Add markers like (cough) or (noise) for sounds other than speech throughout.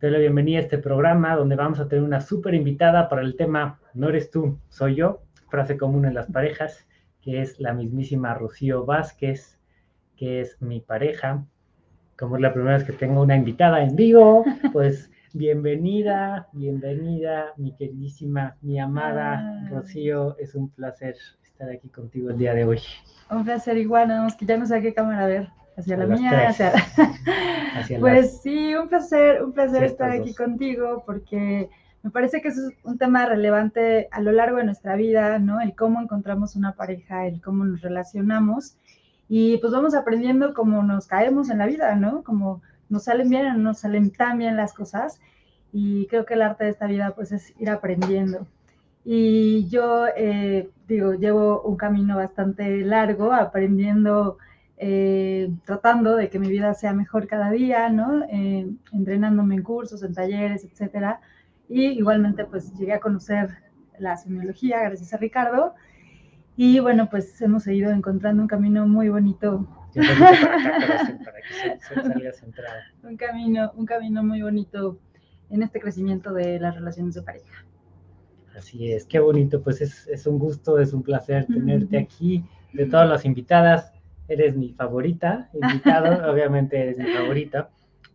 Te doy la bienvenida a este programa donde vamos a tener una súper invitada para el tema No eres tú, soy yo, frase común en las parejas, que es la mismísima Rocío Vázquez, que es mi pareja. Como es la primera vez que tengo una invitada en vivo, pues (laughs) bienvenida, bienvenida, mi queridísima, mi amada Rocío. Es un placer estar aquí contigo el día de hoy. Un placer igual, nada más que ya no sé a qué cámara ver hacia la mía, (laughs) hacia, Pues sí, un placer, un placer estar aquí contigo porque me parece que es un tema relevante a lo largo de nuestra vida, ¿no? El cómo encontramos una pareja, el cómo nos relacionamos y pues vamos aprendiendo cómo nos caemos en la vida, ¿no? Como nos salen bien o no nos salen tan bien las cosas y creo que el arte de esta vida pues es ir aprendiendo. Y yo eh, digo, llevo un camino bastante largo aprendiendo eh, tratando de que mi vida sea mejor cada día, ¿no? Eh, entrenándome en cursos, en talleres, etcétera. Y igualmente, pues llegué a conocer la semiología gracias a Ricardo. Y bueno, pues hemos seguido encontrando un camino muy bonito. (laughs) un camino, un camino muy bonito en este crecimiento de las relaciones de pareja. Así es, qué bonito, pues es, es un gusto, es un placer tenerte aquí. De todas las invitadas, eres mi favorita, (laughs) invitado, obviamente eres mi favorita,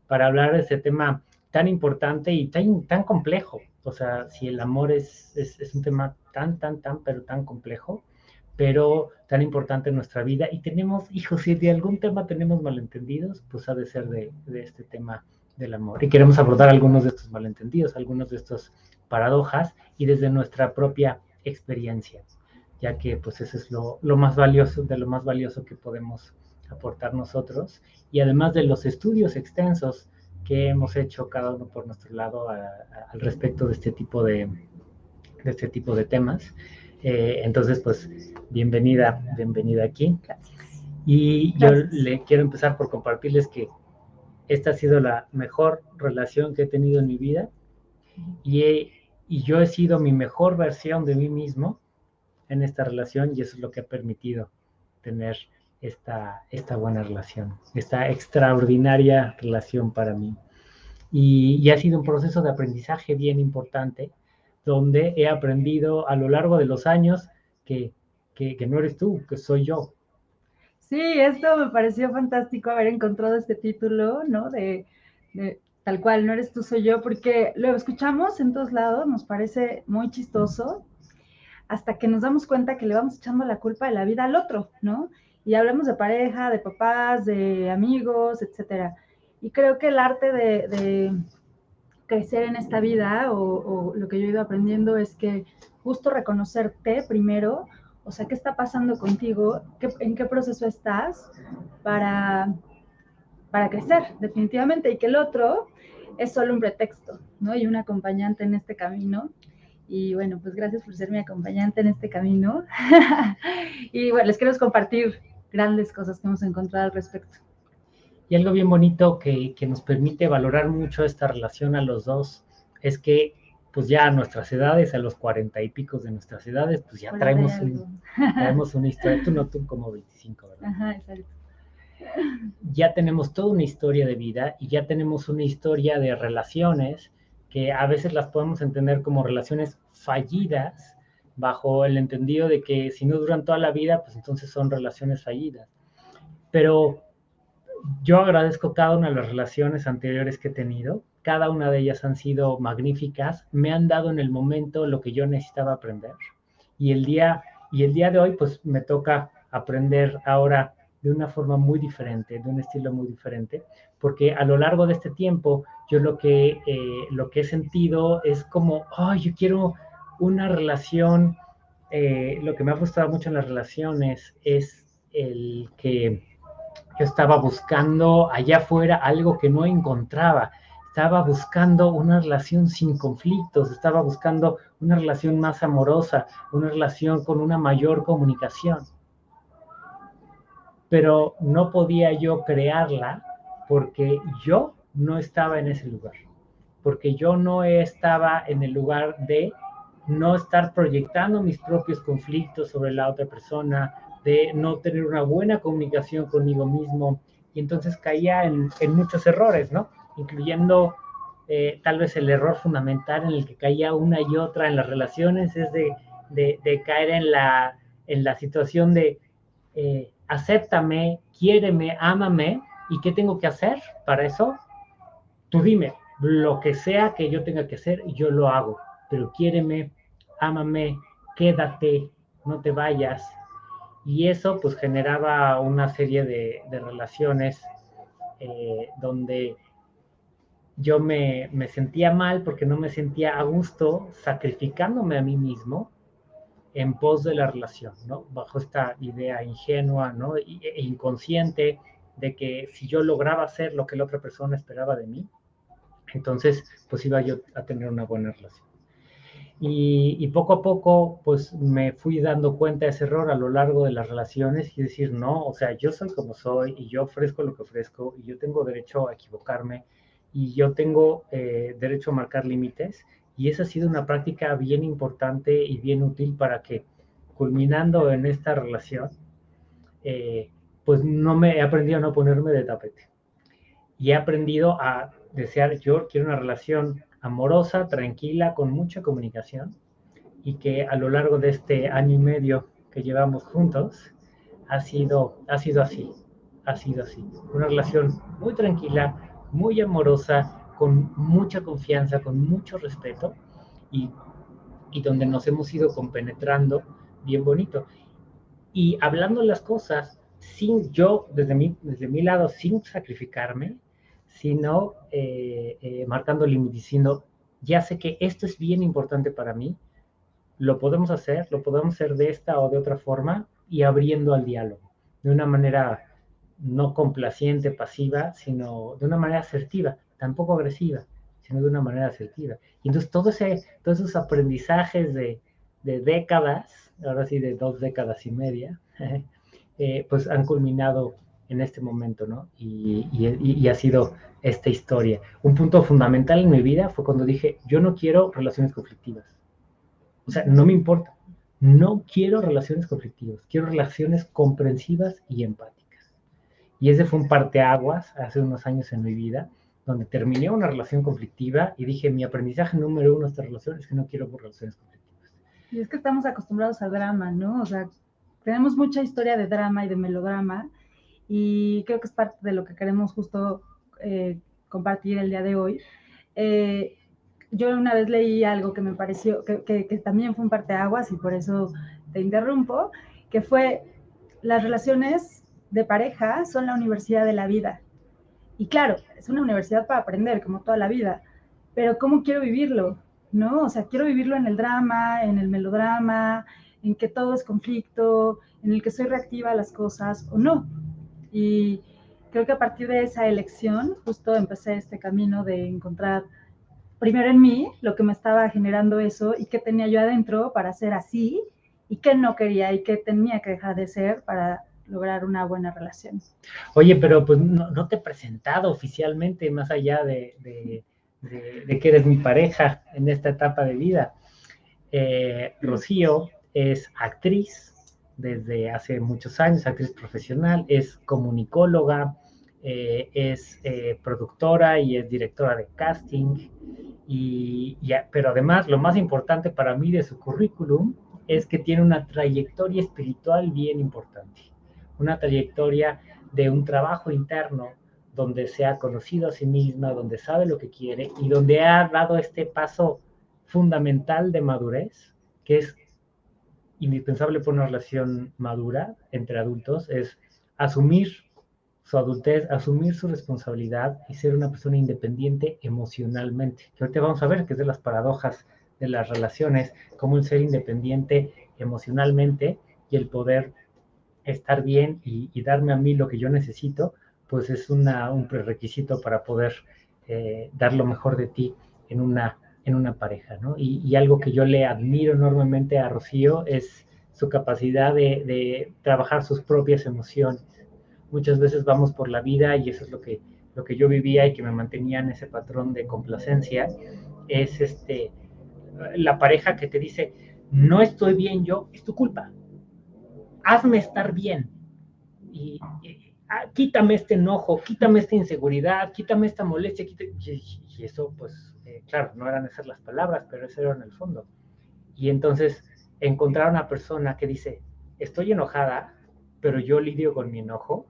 para hablar de este tema tan importante y tan, tan complejo. O sea, si el amor es, es, un tema tan, tan, tan, pero tan complejo, pero tan importante en nuestra vida. Y tenemos, hijos, si de algún tema tenemos malentendidos, pues ha de ser de, de este tema del amor. Y queremos abordar algunos de estos malentendidos, algunos de estos paradojas y desde nuestra propia experiencia ya que pues eso es lo, más valioso, de lo más valioso que podemos aportar nosotros, y además de los estudios extensos que hemos hecho cada uno por nuestro lado al respecto de este tipo de, de este tipo de temas. Eh, entonces, pues, bienvenida, bienvenida aquí. Y yo le quiero empezar por compartirles que esta ha sido la mejor relación que he tenido en mi vida y, y yo he sido mi mejor versión de mí mismo en esta relación y eso es lo que ha permitido tener esta, esta buena relación, esta extraordinaria relación para mí. Y, ha sido un proceso de aprendizaje bien importante, donde he aprendido a lo largo de los años que, que, no eres tú, que soy yo. Sí, esto me pareció fantástico haber encontrado este título, ¿no? De, de, tal cual, no eres tú, soy yo, porque lo escuchamos en todos lados, nos parece muy chistoso, hasta que nos damos cuenta que le vamos echando la culpa de la vida al otro, ¿no? Y hablamos de pareja, de papás, de amigos, etcétera. Y creo que el arte de, crecer en esta vida o, lo que yo he ido aprendiendo es que justo reconocerte primero, o sea, qué está pasando contigo, en qué proceso estás para, para crecer, definitivamente, y que el otro es solo un pretexto, ¿no? Y un acompañante en este camino y bueno, pues gracias por ser mi acompañante en este camino. (laughs) y bueno, les quiero compartir grandes cosas que hemos encontrado al respecto. Y algo bien bonito que, que nos permite valorar mucho esta relación a los dos es que pues ya a nuestras edades, a los cuarenta y pico de nuestras edades, pues ya traemos, traemos una historia, tú no, tú como 25, ¿verdad? Ajá, exacto. Ya tenemos toda una historia de vida y ya tenemos una historia de relaciones que a veces las podemos entender como relaciones fallidas, bajo el entendido de que si no duran toda la vida, pues entonces son relaciones fallidas. Pero yo agradezco cada una de las relaciones anteriores que he tenido, cada una de ellas han sido magníficas, me han dado en el momento lo que yo necesitaba aprender. Y el día, y el día de hoy, pues me toca aprender ahora de una forma muy diferente, de un estilo muy diferente, porque a lo largo de este tiempo yo lo que, eh, lo que he sentido es como, ay, yo quiero una relación, eh, lo que me ha gustado mucho en las relaciones es el que yo estaba buscando allá afuera algo que no encontraba, estaba buscando una relación sin conflictos, estaba buscando una relación más amorosa, una relación con una mayor comunicación. Pero no podía yo crearla porque yo no estaba en ese lugar, porque yo no estaba en el lugar de no estar proyectando mis propios conflictos sobre la otra persona, de no tener una buena comunicación conmigo mismo, y entonces caía en, muchos errores, ¿no? Incluyendo eh, tal vez el error fundamental en el que caía una y otra en las relaciones es de, caer en la, en la situación de eh, acéptame, quiéreme, ámame, ¿y qué tengo que hacer para eso? Tú dime, lo que sea que yo tenga que hacer, yo lo hago, pero quiéreme, ámame, quédate, no te vayas. Y eso pues generaba una serie de, relaciones eh, donde yo me, sentía mal porque no me sentía a gusto sacrificándome a mí mismo en pos de la relación, ¿no? Bajo esta idea ingenua, ¿no? E inconsciente de que si yo lograba hacer lo que la otra persona esperaba de mí, entonces pues iba yo a tener una buena relación. Y, poco a poco, pues me fui dando cuenta de ese error a lo largo de las relaciones y decir, no, o sea, yo soy como soy y yo ofrezco lo que ofrezco y yo tengo derecho a equivocarme y yo tengo eh, derecho a marcar límites. Y esa ha sido una práctica bien importante y bien útil para que, culminando en esta relación, eh, pues no me he aprendido a no ponerme de tapete. Y he aprendido a desear, yo quiero una relación amorosa, tranquila, con mucha comunicación y que a lo largo de este año y medio que llevamos juntos ha sido, ha sido así, ha sido así. Una relación muy tranquila, muy amorosa, con mucha confianza, con mucho respeto y, y donde nos hemos ido compenetrando bien bonito. Y hablando las cosas sin yo, desde mi, desde mi lado, sin sacrificarme, sino eh, eh, marcando límites, diciendo, ya sé que esto es bien importante para mí, lo podemos hacer, lo podemos hacer de esta o de otra forma y abriendo al diálogo, de una manera no complaciente, pasiva, sino de una manera asertiva, tampoco agresiva, sino de una manera asertiva. Y entonces todo ese, todos esos aprendizajes de, de décadas, ahora sí de dos décadas y media, (laughs) eh, pues han culminado en este momento, ¿no? Y, ha sido esta historia. Un punto fundamental en mi vida fue cuando dije, yo no quiero relaciones conflictivas. O sea, no me importa. No quiero relaciones conflictivas, quiero relaciones comprensivas y empáticas. Y ese fue un parteaguas hace unos años en mi vida, donde terminé una relación conflictiva y dije, mi aprendizaje número uno de esta relación es que no quiero relaciones conflictivas. Y es que estamos acostumbrados al drama, ¿no? O sea, tenemos mucha historia de drama y de melodrama, y creo que es parte de lo que queremos justo eh, compartir el día de hoy. Eh, yo una vez leí algo que me pareció, que, que, también fue un parteaguas y por eso te interrumpo, que fue las relaciones de pareja son la universidad de la vida. Y claro, es una universidad para aprender, como toda la vida, pero ¿cómo quiero vivirlo? ¿No? O sea, quiero vivirlo en el drama, en el melodrama, en que todo es conflicto, en el que soy reactiva a las cosas o no. Y creo que a partir de esa elección, justo empecé este camino de encontrar primero en mí lo que me estaba generando eso y qué tenía yo adentro para ser así y qué no quería y qué tenía que dejar de ser para lograr una buena relación. Oye, pero pues no, te he presentado oficialmente más allá de, que eres mi pareja en esta etapa de vida. Eh, Rocío es actriz, desde hace muchos años, actriz profesional, es comunicóloga, eh, es eh, productora y es directora de casting. Y, pero además, lo más importante para mí de su currículum es que tiene una trayectoria espiritual bien importante, una trayectoria de un trabajo interno donde se ha conocido a sí misma, donde sabe lo que quiere y donde ha dado este paso fundamental de madurez, que es indispensable para una relación madura entre adultos es asumir su adultez, asumir su responsabilidad y ser una persona independiente emocionalmente. Que ahorita vamos a ver que es de las paradojas de las relaciones, como el ser independiente emocionalmente y el poder estar bien y, darme a mí lo que yo necesito, pues es una, un prerequisito para poder eh, dar lo mejor de ti en una en una pareja, ¿no? Y, algo que yo le admiro enormemente a Rocío es su capacidad de, trabajar sus propias emociones. Muchas veces vamos por la vida y eso es lo que, lo que yo vivía y que me mantenía en ese patrón de complacencia, es este, la pareja que te dice, no estoy bien yo, es tu culpa, hazme estar bien. Y, ah, quítame este enojo, quítame esta inseguridad, quítame esta molestia, y, eso, pues, eh, claro, no eran esas las palabras, pero eso era en el fondo. Y entonces encontrar a una persona que dice, estoy enojada, pero yo lidio con mi enojo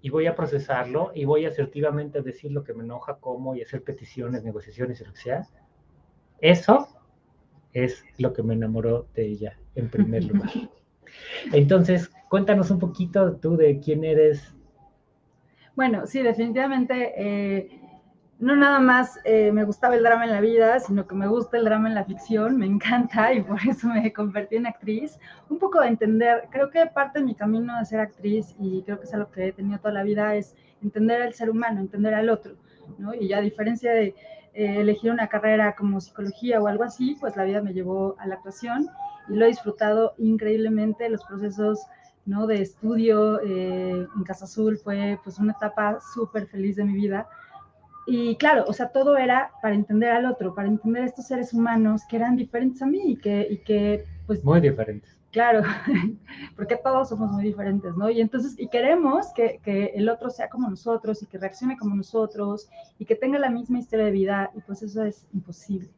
y voy a procesarlo y voy asertivamente a decir lo que me enoja, cómo y hacer peticiones, negociaciones y lo que sea. Eso es lo que me enamoró de ella en primer (laughs) lugar. Entonces, cuéntanos un poquito tú de quién eres. Bueno, sí, definitivamente eh, no nada más eh, me gustaba el drama en la vida, sino que me gusta el drama en la ficción, me encanta y por eso me convertí en actriz. Un poco de entender, creo que parte de mi camino de ser actriz, y creo que es algo que he tenido toda la vida, es entender al ser humano, entender al otro, ¿no? Y a diferencia de eh, elegir una carrera como psicología o algo así, pues la vida me llevó a la actuación y lo he disfrutado increíblemente, los procesos ¿no? de estudio eh, en Casa Azul fue pues una etapa súper feliz de mi vida y claro, o sea, todo era para entender al otro, para entender a estos seres humanos que eran diferentes a mí y que, y que pues... Muy diferentes. Claro, (laughs) porque todos somos muy diferentes, ¿no? Y entonces, y queremos que, que, el otro sea como nosotros y que reaccione como nosotros y que tenga la misma historia de vida, y pues eso es imposible.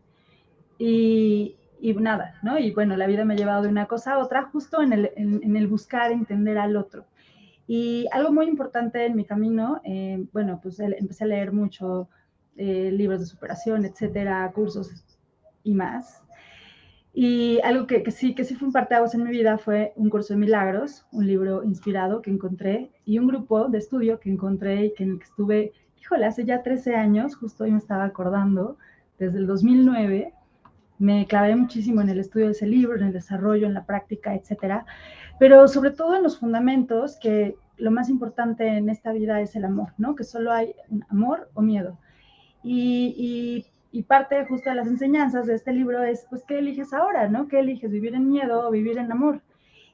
Y, y nada, ¿no? Y bueno, la vida me ha llevado de una cosa a otra, justo en el, en, en el buscar entender al otro. Y algo muy importante en mi camino, eh, bueno, pues empecé a leer mucho eh, libros de superación, etcétera, cursos y más. Y algo que, que, sí, que sí fue un parteaguas en mi vida fue un curso de milagros, un libro inspirado que encontré y un grupo de estudio que encontré y que en el que estuve, híjole, hace ya 13 años, justo hoy me estaba acordando, desde el 2009, me clavé muchísimo en el estudio de ese libro, en el desarrollo, en la práctica, etcétera pero sobre todo en los fundamentos, que lo más importante en esta vida es el amor, ¿no? Que solo hay amor o miedo. Y, parte justo de las enseñanzas de este libro es, pues, ¿qué eliges ahora, no? ¿Qué eliges, vivir en miedo o vivir en amor?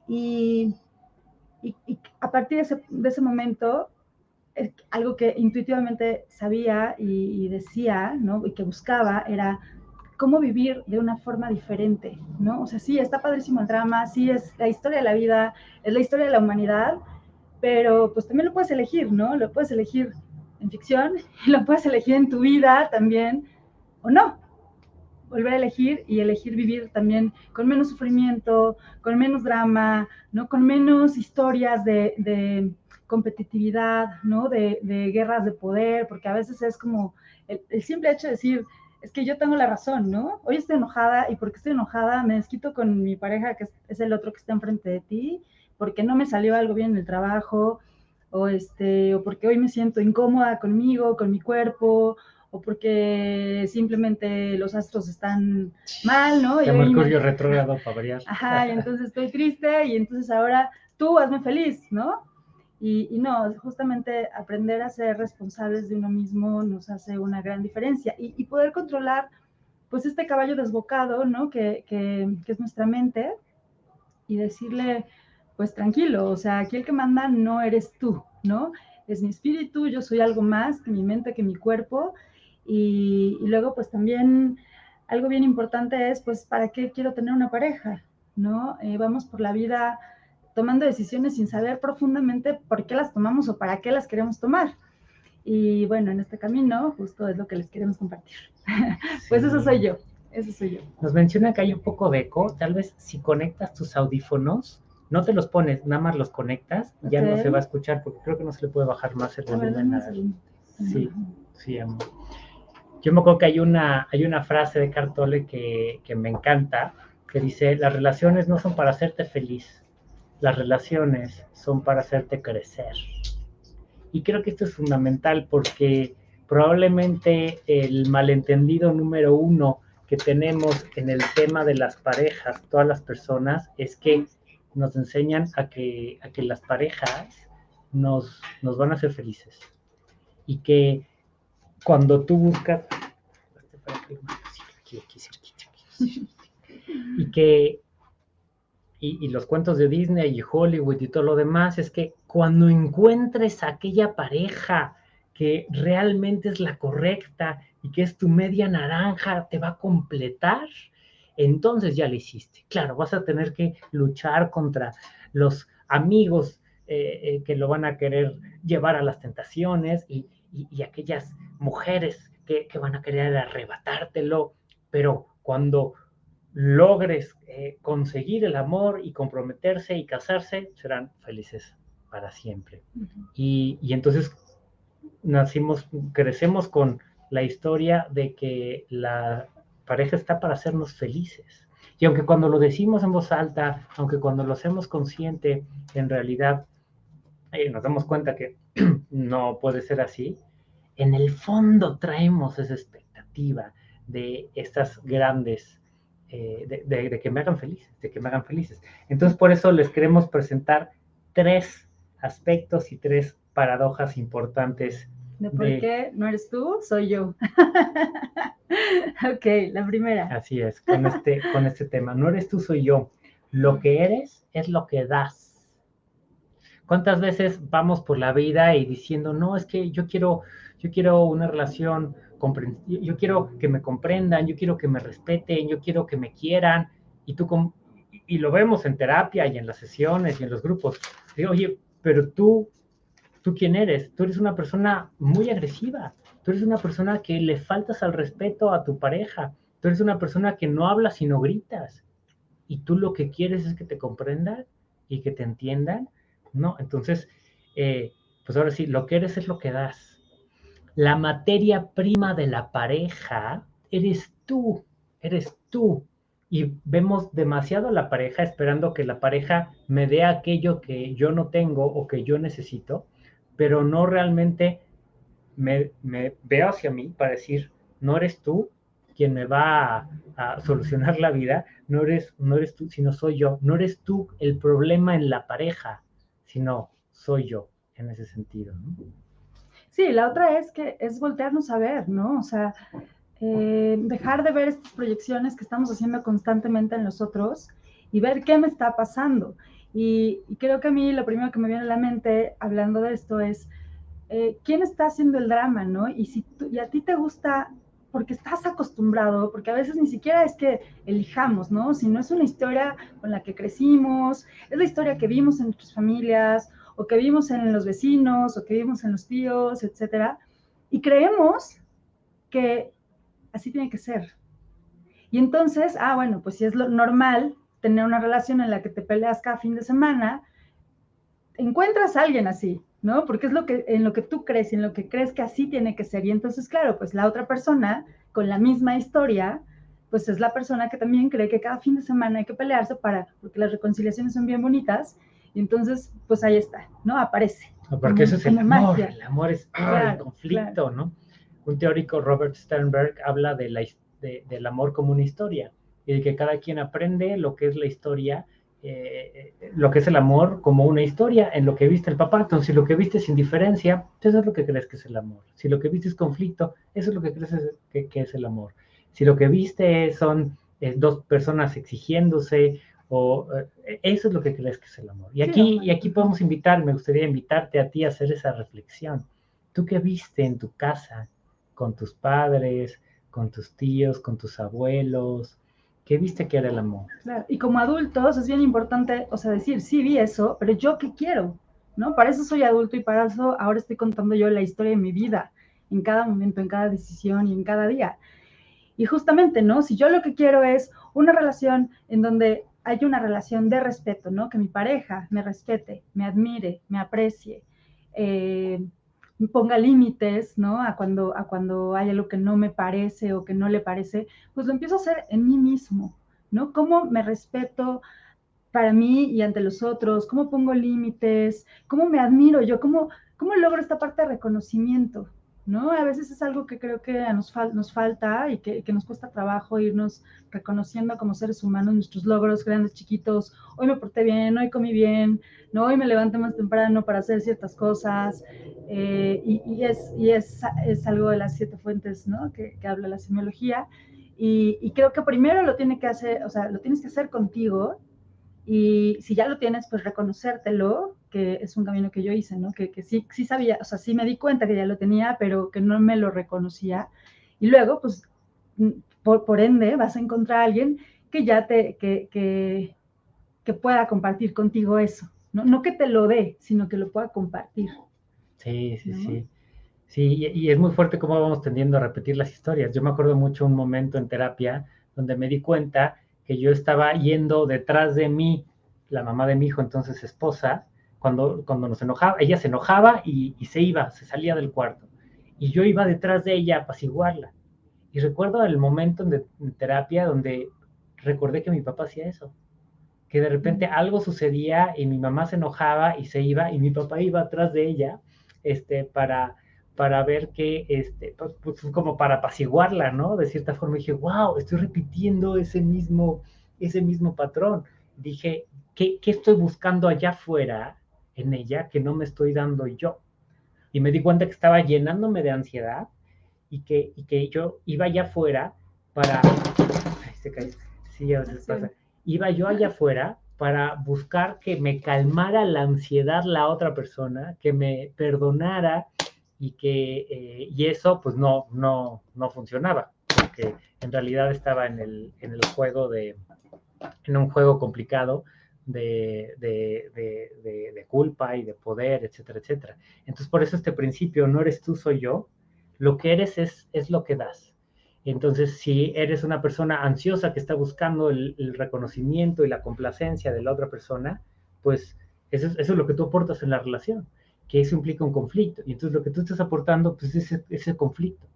Y, a partir de ese momento, algo que intuitivamente sabía y, decía, ¿no? Y que buscaba era cómo vivir de una forma diferente, ¿no? O sea, sí, está padrísimo el drama, sí, es la historia de la vida, es la historia de la humanidad, pero pues también lo puedes elegir, ¿no? Lo puedes elegir en ficción, (laughs) lo puedes elegir en tu vida también, o no. Volver a elegir y elegir vivir también con menos sufrimiento, con menos drama, ¿no? Con menos historias de, de competitividad, ¿no? De, de, guerras de poder, porque a veces es como el, el simple hecho de decir, es que yo tengo la razón, ¿no? Hoy estoy enojada y porque estoy enojada me desquito con mi pareja, que es el otro que está enfrente de ti, porque no me salió algo bien en el trabajo, o, este, o porque hoy me siento incómoda conmigo, con mi cuerpo, o porque simplemente los astros están mal, ¿no? El Mercurio retrógrado para variar. Ajá, y entonces estoy triste y entonces ahora tú hazme feliz, ¿no? Y, no, justamente aprender a ser responsables de uno mismo nos hace una gran diferencia y, poder controlar pues este caballo desbocado, ¿no? Que, que, es nuestra mente y decirle, pues tranquilo, o sea, aquí el que manda no eres tú, ¿no? Es mi espíritu, yo soy algo más que mi mente, que mi cuerpo. Y, luego, pues también algo bien importante es, pues, ¿para qué quiero tener una pareja? ¿No? Eh, vamos por la vida tomando decisiones sin saber profundamente por qué las tomamos o para qué las queremos tomar. Y bueno, en este camino justo es lo que les queremos compartir. (laughs) pues eso soy yo, eso soy yo. Nos menciona que hay un poco de eco, tal vez si conectas tus audífonos, no te los pones, nada más los conectas, ya no se va a escuchar porque creo que no se le puede bajar más el volumen. Sí, sí, amor. Yo me acuerdo que hay una, hay una frase de Cartole que, que me encanta, que dice, las relaciones no son para hacerte feliz, las relaciones son para hacerte crecer. Y creo que esto es fundamental porque probablemente el malentendido número uno que tenemos en el tema de las parejas, todas las personas, es que nos enseñan a que, a que las parejas nos, nos van a hacer felices. Y que cuando tú buscas... Y que y, los cuentos de Disney y Hollywood y todo lo demás, es que cuando encuentres aquella pareja que realmente es la correcta y que es tu media naranja, te va a completar, entonces ya lo hiciste. Claro, vas a tener que luchar contra los amigos eh, que lo van a querer llevar a las tentaciones y, aquellas mujeres que, van a querer arrebatártelo, pero cuando logres conseguir el amor y comprometerse y casarse, serán felices para siempre. y, y entonces nacimos, crecemos con la historia de que la pareja está para hacernos felices. Y aunque cuando lo decimos en voz alta, aunque cuando lo hacemos consciente, en realidad eh, nos damos cuenta que (clears throat) no puede ser así, en el fondo traemos esa expectativa de estas grandes, eh, de, que me hagan felices, de que me hagan felices. Entonces, por eso les queremos presentar tres aspectos y tres paradojas importantes de por qué no eres tú, soy yo. (laughs) ok, la primera. Así es, con este, con este tema. No eres tú, soy yo. Lo que eres es lo que das. ¿Cuántas veces vamos por la vida y diciendo, no, es que yo quiero, yo quiero una relación, yo quiero que me comprendan, yo quiero que me respeten, yo quiero que me quieran, y tú, y lo vemos en terapia y en las sesiones y en los grupos. Digo, oye, pero tú ¿Tú quién eres? Tú eres una persona muy agresiva. Tú eres una persona que le faltas al respeto a tu pareja. Tú eres una persona que no habla sino gritas. Y tú lo que quieres es que te comprendan y que te entiendan. No, entonces, eh, pues ahora sí, lo que eres es lo que das. La materia prima de la pareja eres tú, eres tú. Y vemos demasiado a la pareja esperando que la pareja me dé aquello que yo no tengo o que yo necesito pero no realmente me, veo hacia mí para decir, no eres tú quien me va a, solucionar la vida, no eres, no eres tú, sino soy yo. No eres tú el problema en la pareja, sino soy yo en ese sentido. Sí, la otra es que es voltearnos a ver, ¿no? O sea, eh, dejar de ver estas proyecciones que estamos haciendo constantemente en nosotros y ver qué me está pasando. Y, creo que a mí lo primero que me viene a la mente hablando de esto es, eh, ¿quién está haciendo el drama, no? Y si y a ti te gusta, porque estás acostumbrado, porque a veces ni siquiera es que elijamos, ¿no? Sino es una historia con la que crecimos, es la historia que vimos en nuestras familias, o que vimos en los vecinos, o que vimos en los tíos, etcétera, y creemos que así tiene que ser. Y entonces, ah, bueno, pues si es lo normal, tener una relación en la que te peleas cada fin de semana, encuentras a alguien así, ¿no? Porque es lo que, en lo que tú crees en lo que crees que así tiene que ser. Y entonces, claro, pues la otra persona con la misma historia, pues es la persona que también cree que cada fin de semana hay que pelearse para, porque las reconciliaciones son bien bonitas. Y entonces, pues ahí está, ¿no? Aparece. Porque eso es el amor. El amor es el conflicto, ¿no? Un teórico, Robert Sternberg, habla de la, del amor como una historia y de que cada quien aprende lo que es la historia, eh, lo que es el amor como una historia en lo que viste el papá. Entonces, si lo que viste es indiferencia, eso es lo que crees que es el amor. Si lo que viste es conflicto, eso es lo que crees que, es el amor. Si lo que viste son eh, dos personas exigiéndose, o eh, eso es lo que crees que es el amor. Y aquí, y aquí podemos invitar, me gustaría invitarte a ti a hacer esa reflexión. ¿Tú qué viste en tu casa con tus padres, con tus tíos, con tus abuelos? ¿Qué viste que era el amor? Y como adultos es bien importante, o sea, decir, sí vi eso, pero yo qué quiero, ¿no? Para eso soy adulto y para eso ahora estoy contando yo la historia de mi vida, en cada momento, en cada decisión y en cada día. Y justamente, ¿no? Si yo lo que quiero es una relación en donde hay una relación de respeto, ¿no? Que mi pareja me respete, me admire, me aprecie, eh, ponga límites, ¿no? A cuando, a cuando hay algo que no me parece o que no le parece, pues lo empiezo a hacer en mí mismo, ¿no? ¿Cómo me respeto para mí y ante los otros? ¿Cómo pongo límites? ¿Cómo me admiro yo? ¿Cómo, cómo logro esta parte de reconocimiento? ¿No? A veces es algo que creo que nos, nos falta y que, que, nos cuesta trabajo irnos reconociendo como seres humanos nuestros logros grandes, chiquitos. Hoy me porté bien, hoy comí bien, ¿no? Hoy me levanté más temprano para hacer ciertas cosas. Eh, y, y, es, y es, es, algo de las siete fuentes, ¿no? Que, que habla la semiología. Y, y, creo que primero lo tiene que hacer, o sea, lo tienes que hacer contigo. Y si ya lo tienes, pues reconocértelo, que es un camino que yo hice, ¿no? Que, que sí, sí sabía, o sea, sí me di cuenta que ya lo tenía, pero que no me lo reconocía. Y luego, pues, mm, por, por ende, vas a encontrar a alguien que ya te, que, que, que pueda compartir contigo eso, ¿no? No que te lo dé, sino que lo pueda compartir. Sí, sí, sí. Sí, y, es muy fuerte cómo vamos tendiendo a repetir las historias. Yo me acuerdo mucho un momento en terapia donde me di cuenta que yo estaba yendo detrás de mí, la mamá de mi hijo, entonces esposa, cuando, cuando nos enojaba, ella se enojaba y, y se iba, se salía del cuarto. Y yo iba detrás de ella a apaciguarla. Y recuerdo el momento en, en terapia donde recordé que mi papá hacía eso que de repente algo sucedía y mi mamá se enojaba y se iba y mi papá iba atrás de ella este, para, para ver que, este, pues, pues, como para apaciguarla, ¿no? De cierta forma dije, wow, estoy repitiendo ese mismo, ese mismo patrón. Dije, ¿qué, ¿qué estoy buscando allá afuera en ella que no me estoy dando yo? Y me di cuenta que estaba llenándome de ansiedad y que, y que yo iba allá afuera para... Ay, se cayó. Sí, a veces pasa iba yo allá afuera para buscar que me calmara la ansiedad la otra persona, que me perdonara y que eh, y eso pues no, no, no funcionaba, porque en realidad estaba en el, en el juego de, en un juego complicado de, de, de, culpa y de poder, etcétera, etcétera. Entonces por eso este principio, no eres tú, soy yo, lo que eres es, es lo que das. Entonces, si eres una persona ansiosa que está buscando el, reconocimiento y la complacencia de la otra persona, pues eso, es lo que tú aportas en la relación, que eso implica un conflicto. Y entonces lo que tú estás aportando, pues es ese, conflicto.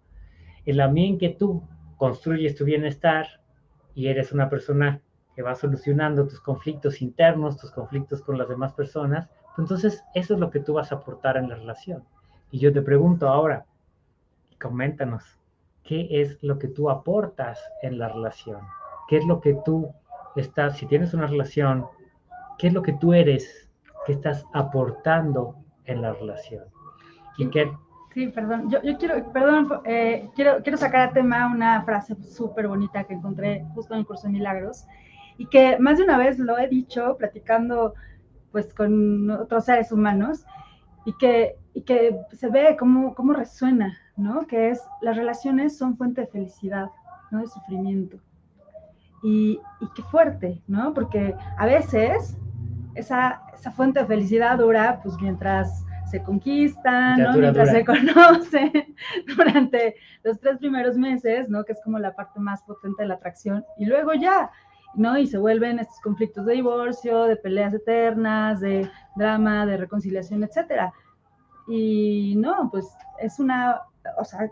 En la medida en que tú construyes tu bienestar y eres una persona que va solucionando tus conflictos internos, tus conflictos con las demás personas, pues entonces eso es lo que tú vas a aportar en la relación. Y yo te pregunto ahora, coméntanos, qué es lo que tú aportas en la relación, qué es lo que tú estás, si tienes una relación, qué es lo que tú eres, qué estás aportando en la relación. Y qué... Sí, perdón, yo, quiero, perdón, eh, quiero, quiero sacar a tema una frase súper bonita que encontré justo en el curso de milagros y que más de una vez lo he dicho platicando pues con otros seres humanos y que, y que se ve cómo, cómo resuena ¿no? Que es, las relaciones son fuente de felicidad, no de sufrimiento. Y, qué fuerte, ¿no? Porque a veces esa, esa fuente de felicidad dura, pues mientras se conquistan, ¿no? mientras se conocen, (laughs) durante los tres primeros meses, ¿no? Que es como la parte más potente de la atracción, y luego ya, ¿no? Y se vuelven estos conflictos de divorcio, de peleas eternas, de drama, de reconciliación, etcétera. Y no, pues es una o sea,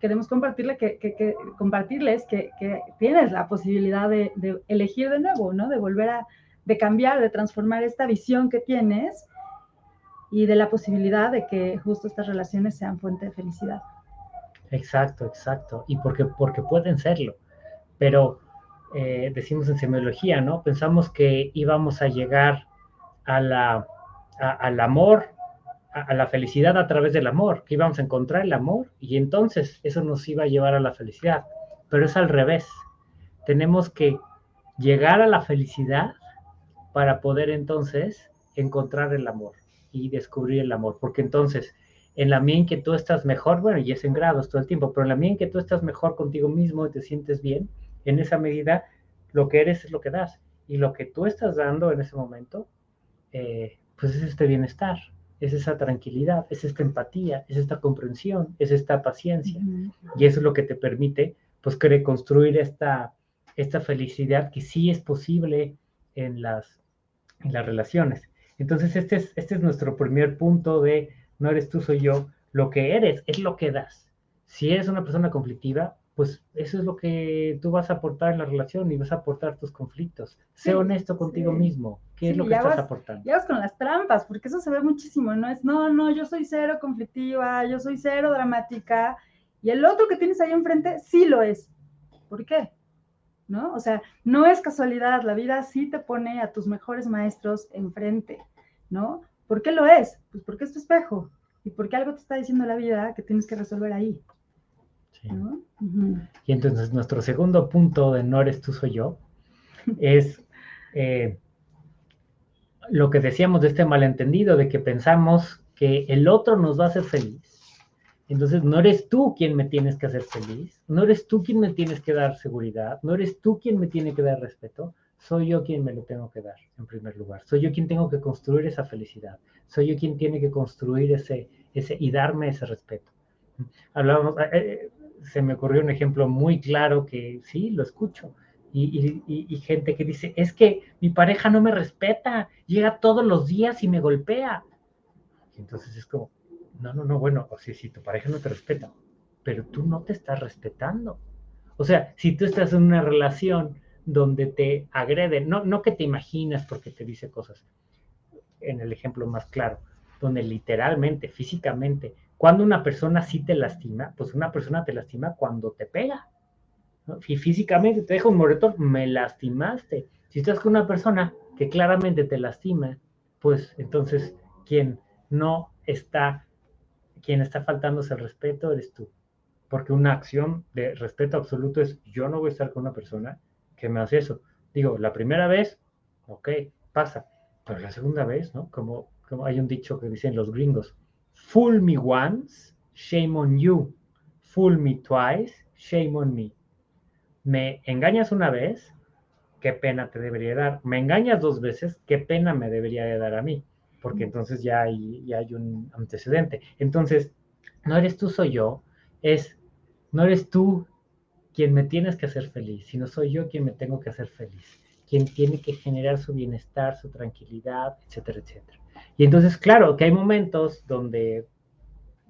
queremos compartirle que, compartirles que, tienes la posibilidad de, elegir de nuevo, ¿no? De volver a, de cambiar, de transformar esta visión que tienes y de la posibilidad de que justo estas relaciones sean fuente de felicidad. Exacto, exacto. Y porque, porque pueden serlo. Pero eh, decimos en semiología, ¿no? Pensamos que íbamos a llegar a al amor a, la felicidad a través del amor, que íbamos a encontrar el amor y entonces eso nos iba a llevar a la felicidad. Pero es al revés. Tenemos que llegar a la felicidad para poder entonces encontrar el amor y descubrir el amor. Porque entonces, en la medida en que tú estás mejor, bueno, y es en grados todo el tiempo, pero en la medida en que tú estás mejor contigo mismo y te sientes bien, en esa medida lo que eres es lo que das. Y lo que tú estás dando en ese momento, eh, pues es este bienestar es esa tranquilidad, es esta empatía, es esta comprensión, es esta paciencia. Y eso es lo que te permite, pues, construir esta, esta felicidad que sí es posible en las, en las relaciones. Entonces, este es, este es nuestro primer punto de no eres tú, soy yo. Lo que eres es lo que das. Si eres una persona conflictiva, pues eso es lo que tú vas a aportar en la relación y vas a aportar tus conflictos. sé honesto contigo mismo. ¿Qué es lo que estás aportando? Ya vas con las trampas, porque eso se ve muchísimo, ¿no? Es, no, no, yo soy cero conflictiva, yo soy cero dramática, y el otro que tienes ahí enfrente sí lo es. ¿Por qué? ¿No? O sea, no es casualidad, la vida sí te pone a tus mejores maestros enfrente, ¿no? ¿Por qué lo es? Pues porque es tu espejo, y porque algo te está diciendo la vida que tienes que resolver ahí. Y entonces nuestro segundo punto de no eres tú, soy yo, (laughs) es eh, lo que decíamos de este malentendido, de que pensamos que el otro nos va a hacer feliz. Entonces no eres tú quien me tienes que hacer feliz, no eres tú quien me tienes que dar seguridad, no eres tú quien me tiene que dar respeto, soy yo quien me lo tengo que dar, en primer lugar. Soy yo quien tengo que construir esa felicidad. Soy yo quien tiene que construir ese, ese y darme ese respeto. Hablábamos, eh, eh, se me ocurrió un ejemplo muy claro que sí, lo escucho. Y, y, gente que dice, es que mi pareja no me respeta, llega todos los días y me golpea. entonces es como, no, no, no, bueno, o si tu pareja no te respeta, pero tú no te estás respetando. O sea, si tú estás en una relación donde te agreden, no, no que te imaginas porque te dice cosas, en el ejemplo más claro, donde literalmente, físicamente, cuando una persona sí te lastima, pues una persona te lastima cuando te pega. Y físicamente te deja un moretón, me lastimaste. Si estás con una persona que claramente te lastima, pues entonces quien no está, quien está faltándose el respeto eres tú. Porque una acción de respeto absoluto es yo no voy a estar con una persona que me hace eso. Digo, la primera vez, ok, pasa, pero la segunda vez, ¿no? Como, como hay un dicho que dicen los gringos, fool me once, shame on you, fool me twice, shame on me. Me engañas una vez, qué pena te debería dar. Me engañas dos veces, qué pena me debería de dar a mí, porque entonces ya hay, ya hay un antecedente. Entonces, no eres tú, soy yo, es, no eres tú quien me tienes que hacer feliz, sino soy yo quien me tengo que hacer feliz, quien tiene que generar su bienestar, su tranquilidad, etcétera, etcétera. Y entonces, claro, que hay momentos donde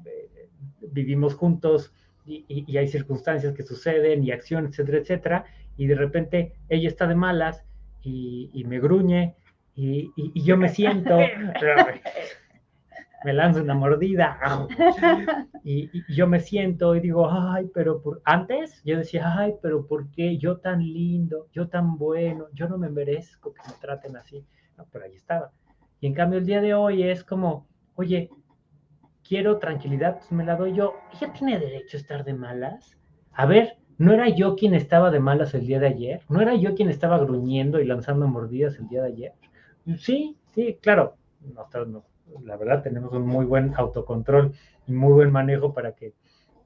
eh, vivimos juntos y, hay circunstancias que suceden y acciones, etcétera, etcétera, y de repente ella está de malas y, me gruñe y, yo me siento, me lanzo una mordida. Y, yo me siento y digo, ay, pero por... antes yo decía, ay, pero ¿por qué yo tan lindo, yo tan bueno, yo no me merezco que me traten así? No, pero ahí estaba. Y en cambio el día de hoy es como, oye, quiero tranquilidad, pues me la doy yo. ¿Ella tiene derecho a estar de malas? A ver, ¿no era yo quien estaba de malas el día de ayer? ¿No era yo quien estaba gruñendo y lanzando mordidas el día de ayer? Sí, sí, claro. No, no, la verdad tenemos un muy buen autocontrol y muy buen manejo para que,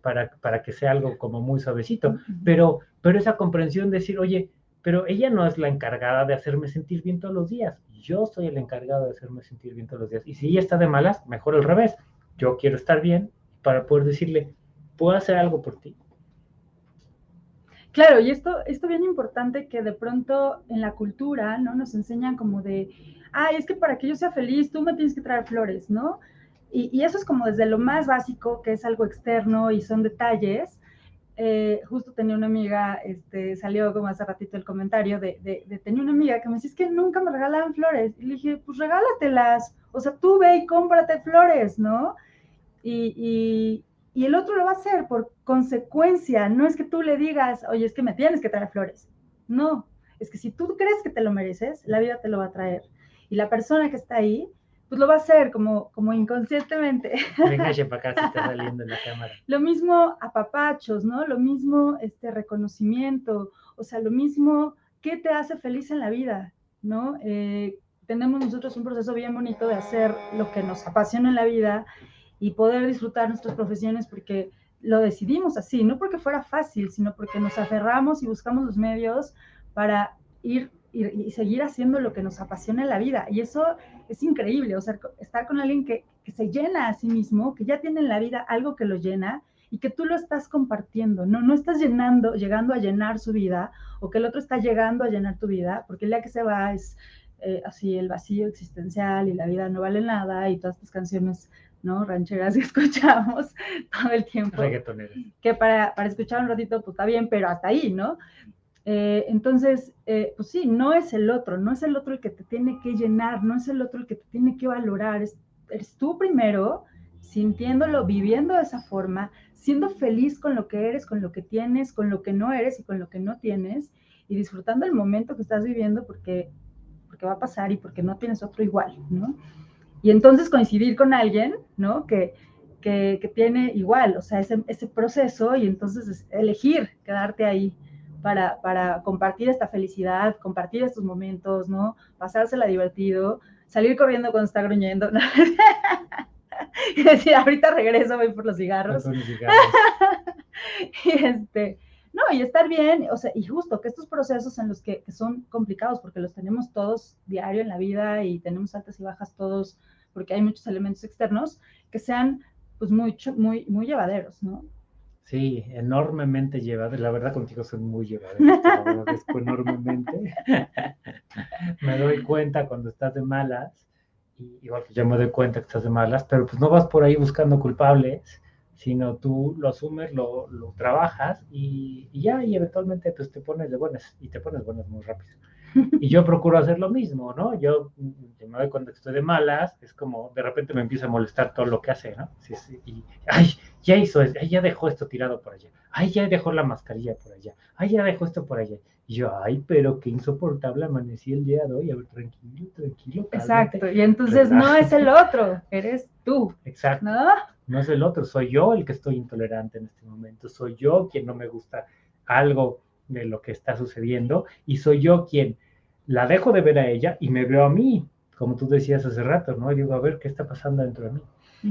para, para que sea algo como muy suavecito, pero, pero esa comprensión de decir, oye, pero ella no es la encargada de hacerme sentir bien todos los días, yo soy el encargado de hacerme sentir bien todos los días, y si ella está de malas, mejor al revés, yo quiero estar bien para poder decirle, puedo hacer algo por ti. Claro, y esto, esto bien importante que de pronto en la cultura, ¿no? Nos enseñan como de, ay, es que para que yo sea feliz, tú me tienes que traer flores, ¿no? Y, eso es como desde lo más básico, que es algo externo y son detalles. Eh, justo tenía una amiga, este, salió como hace ratito el comentario de, de, tenía una amiga que me decía, es que nunca me regalaban flores. Y le dije, pues regálatelas, o sea, tú ve y cómprate flores, ¿no? Y, y, y el otro lo va a hacer por consecuencia, no es que tú le digas, oye, es que me tienes que traer flores. No, es que si tú crees que te lo mereces, la vida te lo va a traer y la persona que está ahí, pues lo va a hacer como, como inconscientemente. (laughs) Venga, para acá, se está (laughs) saliendo en la cámara. Lo mismo a papachos, ¿no? Lo mismo este reconocimiento, o sea, lo mismo, ¿qué te hace feliz en la vida? ¿No? Eh, tenemos nosotros un proceso bien bonito de hacer lo que nos apasiona en la vida y poder disfrutar nuestras profesiones porque lo decidimos así, no porque fuera fácil, sino porque nos aferramos y buscamos los medios para ir y, seguir haciendo lo que nos apasiona en la vida. Y eso es increíble, o sea, estar con alguien que, se llena a sí mismo, que ya tiene en la vida algo que lo llena y que tú lo estás compartiendo, no, no estás llenando, llegando a llenar su vida o que el otro está llegando a llenar tu vida, porque el día que se va es eh, así el vacío existencial y la vida no vale nada y todas estas canciones ¿no? Rancheras que (laughs) escuchamos todo el tiempo. Que para, para, escuchar un ratito, pues está bien, pero hasta ahí, ¿no? Eh, entonces, eh, pues sí, no es el otro, no es el otro el que te tiene que llenar, no es el otro el que te tiene que valorar, es, eres tú primero, sintiéndolo, viviendo de esa forma, siendo feliz con lo que eres, con lo que tienes, con lo que no eres y con lo que no tienes, y disfrutando el momento que estás viviendo porque, porque va a pasar y porque no tienes otro igual, ¿no? Y entonces coincidir con alguien, ¿no? Que, que, que tiene igual, o sea, ese, ese proceso y entonces elegir quedarte ahí para, compartir esta felicidad, compartir estos momentos, ¿no? Pasársela divertido, salir corriendo cuando está gruñendo, ¿no? (laughs) y decir, ahorita regreso, voy por los cigarros. (laughs) y, este, No, y estar bien, o sea, y justo que estos procesos en los que, que, son complicados, porque los tenemos todos diario en la vida y tenemos altas y bajas todos, porque hay muchos elementos externos, que sean pues muy, muy, muy llevaderos, ¿no? Sí, enormemente llevaderos. La verdad contigo son muy (laughs) agradezco enormemente. (laughs) me doy cuenta cuando estás de malas, y igual que yo me doy cuenta que estás de malas, pero pues no vas por ahí buscando culpables, sino tú lo asumes, lo, lo trabajas y, y, ya, y eventualmente pues te pones de buenas, y te pones buenas muy rápido. Y yo procuro hacer lo mismo, ¿no? Yo me doy que estoy de malas, es como de repente me empieza a molestar todo lo que hace, ¿no? Sí, sí, y, ay, ya hizo, ay, ya dejó esto tirado por allá, ay, ya dejó la mascarilla por allá, ay, ya dejó esto por allá. Y yo, ay, pero qué insoportable amanecí el día de hoy, a ver, tranquilo, tranquilo. Exacto, y entonces no es el otro, eres tú. Exacto. ¿no? no es el otro, soy yo el que estoy intolerante en este momento, soy yo quien no me gusta algo de lo que está sucediendo y soy yo quien la dejo de ver a ella y me veo a mí, como tú decías hace rato, ¿no? Y digo, a ver, ¿qué está pasando dentro de mí?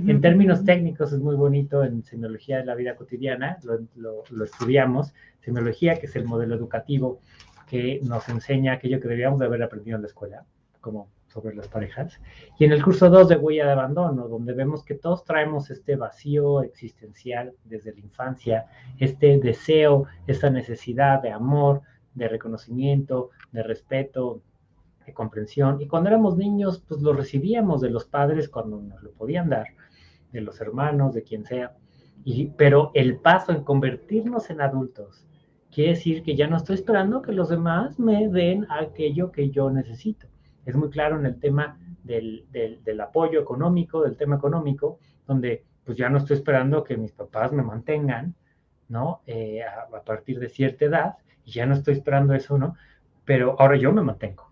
En términos técnicos es muy bonito en semiología de la vida cotidiana, lo, lo, estudiamos, semiología, que es el modelo educativo que nos enseña aquello que deberíamos de haber aprendido en la escuela, como sobre las parejas. Y en el curso 2 de Huella de Abandono, donde vemos que todos traemos este vacío existencial desde la infancia, este deseo, esta necesidad de amor, de reconocimiento, de respeto, de comprensión. Y cuando éramos niños, pues lo recibíamos de los padres cuando nos lo podían dar, de los hermanos, de quien sea. Y, pero el paso en convertirnos en adultos quiere decir que ya no estoy esperando que los demás me den aquello que yo necesito es muy claro en el tema del, del, apoyo económico, del tema económico, donde pues ya no estoy esperando que mis papás me mantengan, ¿no? Eh, a, partir de cierta edad, y ya no estoy esperando eso, ¿no? Pero ahora yo me mantengo.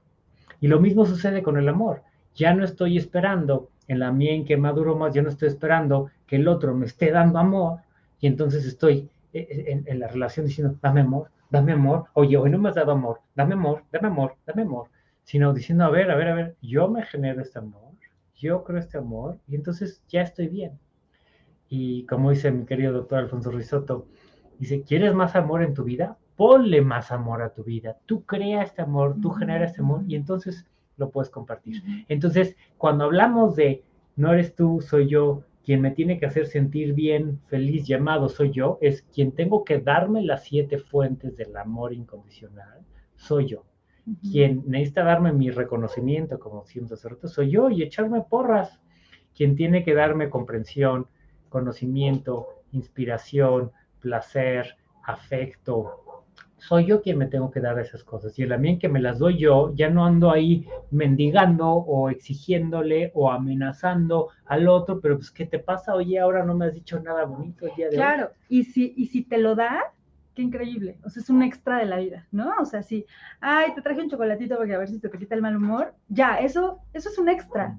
Y lo mismo sucede con el amor. Ya no estoy esperando en la mía en que maduro más, ya no estoy esperando que el otro me esté dando amor, y entonces estoy eh, eh, en, en la relación diciendo, dame amor, dame amor, oye, hoy no me has dado amor, dame amor, dame amor, dame amor sino diciendo, a ver, a ver, a ver, yo me genero este amor, yo creo este amor, y entonces ya estoy bien. Y como dice mi querido doctor Alfonso Risotto, dice, ¿quieres más amor en tu vida? Ponle más amor a tu vida. Tú crea este amor, tú genera este amor, y entonces lo puedes compartir. Entonces, cuando hablamos de no eres tú, soy yo, quien me tiene que hacer sentir bien, feliz, llamado, soy yo, es quien tengo que darme las siete fuentes del amor incondicional, soy yo. Quien necesita darme mi reconocimiento, como siempre hace rato, soy yo y echarme porras. Quien tiene que darme comprensión, conocimiento, inspiración, placer, afecto. Soy yo quien me tengo que dar esas cosas. Y el ambiente que me las doy yo, ya no ando ahí mendigando o exigiéndole o amenazando al otro, pero pues, ¿qué te pasa? Oye, ahora no me has dicho nada bonito el día de claro. Claro, y si, y si te lo da, qué increíble. O sea, es un extra de la vida, ¿no? O sea, si, ay, te traje un chocolatito porque a ver si te quita el mal humor, ya, eso, eso es un extra,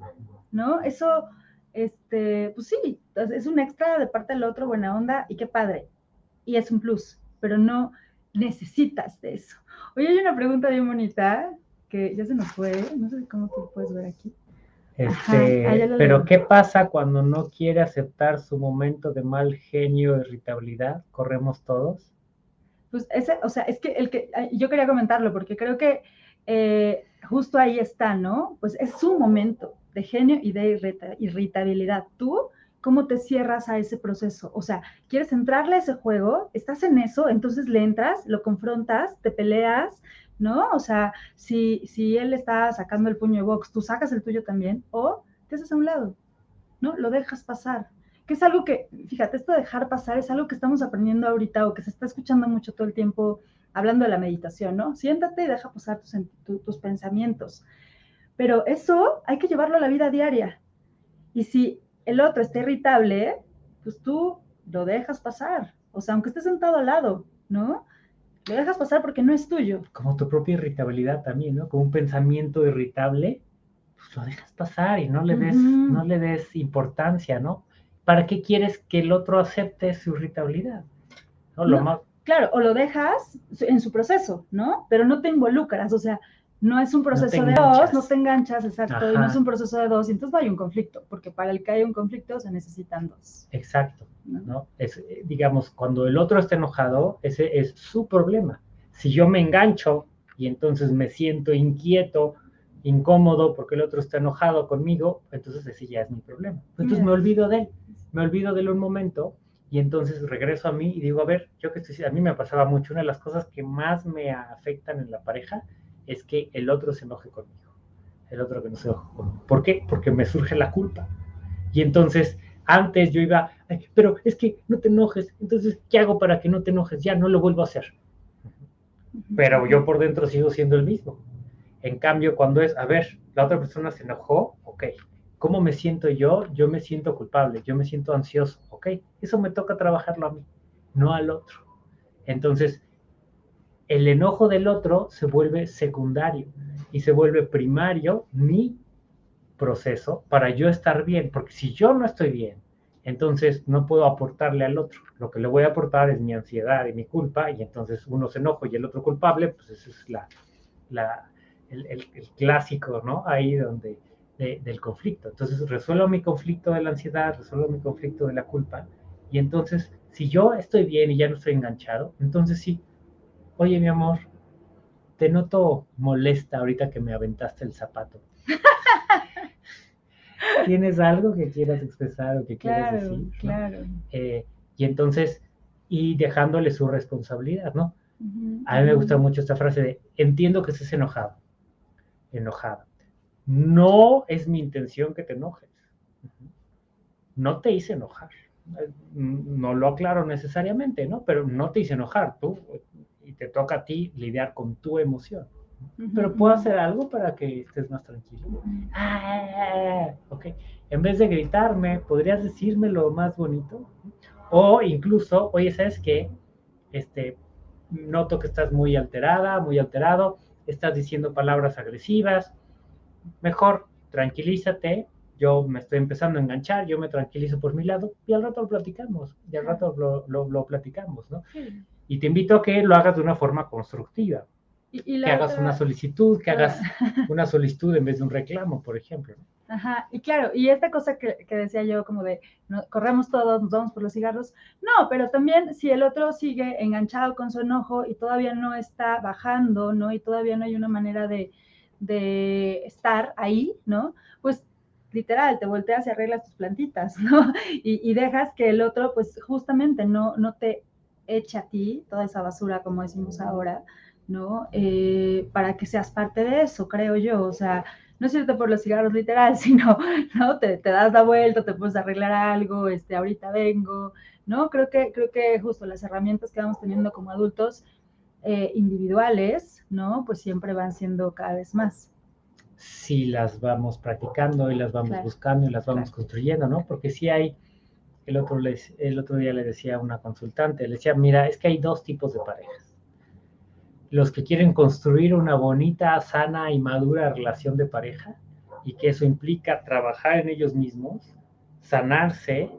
¿no? Eso, este, pues sí, es un extra de parte del otro, buena onda, y qué padre. Y es un plus, pero no necesitas de eso. Oye, hay una pregunta bien bonita que ya se nos fue, no sé cómo tú puedes ver aquí. Este, Ajá, pero ¿queo. ¿qué pasa cuando no quiere aceptar su momento de mal genio, irritabilidad? ¿Corremos todos? pues ese, o sea, es que el que yo quería comentarlo porque creo que eh, justo ahí está, ¿no? Pues es su momento de genio y de irritabilidad. Tú, ¿cómo te cierras a ese proceso? O sea, ¿quieres entrarle a ese juego? ¿Estás en eso? Entonces le entras, lo confrontas, te peleas, ¿no? O sea, si, si él está sacando el puño de box, tú sacas el tuyo también, o te haces a un lado, ¿no? Lo dejas pasar que es algo que, fíjate, esto de dejar pasar es algo que estamos aprendiendo ahorita o que se está escuchando mucho todo el tiempo hablando de la meditación, ¿no? Siéntate y deja pasar tus, tus pensamientos. Pero eso hay que llevarlo a la vida diaria. Y si el otro está irritable, pues tú lo dejas pasar. O sea, aunque estés sentado al lado, ¿no? Lo dejas pasar porque no es tuyo. Como tu propia irritabilidad también, ¿no? Como un pensamiento irritable, pues lo dejas pasar y no le des, uh -huh. no le des importancia, ¿no? ¿para qué quieres que el otro acepte su irritabilidad? ¿No? Lo no, más... Claro, o lo dejas en su proceso, ¿no? Pero no te involucras, o sea, no es un proceso de dos, no te enganchas, exacto, y no es un proceso de dos, y entonces no hay un conflicto, porque para el que haya un conflicto se necesitan dos. Exacto, ¿no? Es, eh, digamos, cuando el otro está enojado, ese es su problema. Si yo me engancho y entonces me siento inquieto, incómodo porque el otro está enojado conmigo, entonces ese ya es mi problema. Entonces me olvido de él, me olvido de él un momento y entonces regreso a mí y digo, a ver, yo que estoy, a mí me pasaba mucho, una de las cosas que más me afectan en la pareja es que el otro se enoje conmigo, el otro que no se enoje conmigo. ¿Por qué? Porque me surge la culpa. Y entonces, antes yo iba, pero es que no te enojes, entonces, ¿qué hago para que no te enojes? Ya no lo vuelvo a hacer. Pero yo por dentro sigo siendo el mismo. En cambio, cuando es, a ver, la otra persona se enojó, ok, ¿cómo me siento yo? Yo me siento culpable, yo me siento ansioso, ok, eso me toca trabajarlo a mí, no al otro. Entonces, el enojo del otro se vuelve secundario y se vuelve primario mi proceso para yo estar bien, porque si yo no estoy bien, entonces no puedo aportarle al otro. Lo que le voy a aportar es mi ansiedad y mi culpa, y entonces uno se enoja y el otro culpable, pues ese es la, el, clásico, ¿no? Ahí donde del conflicto. Entonces resuelvo mi conflicto de la ansiedad, resuelvo mi conflicto de la culpa, y entonces si yo estoy bien y ya no estoy enganchado, entonces sí, Oye, mi amor, te noto molesta ahorita que me aventaste el zapato. (laughs) ¿Tienes algo que quieras expresar o que quieras decir? Claro, eh, y entonces, y dejándole su responsabilidad, ¿no? A mí me gusta mucho esta frase de, entiendo que estés enojado, enojada. No es mi intención que te enojes. No te hice enojar. No lo aclaro necesariamente, ¿no? Pero no te hice enojar. Tú y te toca a ti lidiar con tu emoción. Pero puedo hacer algo para que estés más tranquilo. Ah, ok. En vez de gritarme, ¿podrías decirme lo más bonito? O incluso, oye, ¿sabes qué? Este, noto que estás muy alterada, muy alterado, estás diciendo palabras agresivas. Mejor, tranquilízate. Yo me estoy empezando a enganchar, yo me tranquilizo por mi lado y al rato lo platicamos, y al rato lo, lo, lo platicamos, ¿no? Sí. Y te invito a que lo hagas de una forma constructiva. que hagas una solicitud, que hagas (laughs) una solicitud en vez de un reclamo, por ejemplo. Ajá, y claro, y esta cosa que, decía yo, como de corremos todos, nos vamos por los cigarros, no, pero también si el otro sigue enganchado con su enojo y todavía no está bajando, ¿no? Y todavía no hay una manera de, estar ahí, ¿no? Pues literal, te volteas y arreglas tus plantitas, (laughs) ¿no? Y, y, dejas que el otro, pues justamente no, no te echa a ti toda esa basura, como decimos ahora, ¿no? Eh, para que seas parte de eso, creo yo. O sea, no es cierto por los cigarros literal, (laughs) sino, ¿no? Te, das la vuelta, te puedes arreglar algo, este, ahorita vengo, ¿no? Creo que, creo que justo las herramientas que vamos teniendo como adultos eh, individuales, ¿no? Pues siempre van siendo cada vez más. Si las vamos practicando y las vamos buscando y las vamos construyendo, ¿no? Porque si hay el otro, el otro día le decía a una consultante, le decía, mira, es que hay dos tipos de parejas. Los que quieren construir una bonita, sana y madura relación de pareja y que eso implica trabajar en ellos mismos, sanarse,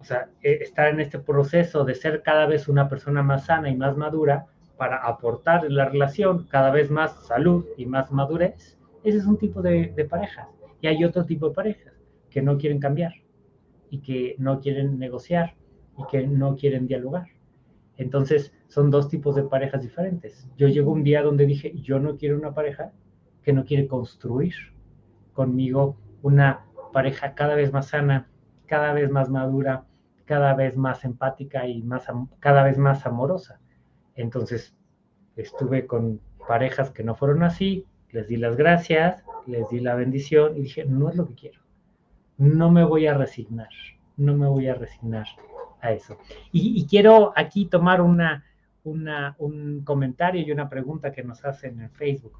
o sea, e, estar en este proceso de ser cada vez una persona más sana y más madura para aportar en la relación cada vez más salud y más madurez. Ese es un tipo de, de parejas. Y hay otro tipo de parejas que no quieren cambiar y que no quieren negociar y que no quieren dialogar. Entonces, son dos tipos de parejas diferentes. Yo llego un día donde dije, yo no quiero una pareja que no quiere construir conmigo una pareja cada vez más sana, cada vez más madura, cada vez más empática y más, cada vez más amorosa. Entonces, estuve con parejas que no fueron así, les di las gracias, les di la bendición y dije, no es lo que quiero no me voy a resignar, no me voy a resignar a eso. Y, quiero aquí tomar una, un comentario y una pregunta que nos hacen en Facebook.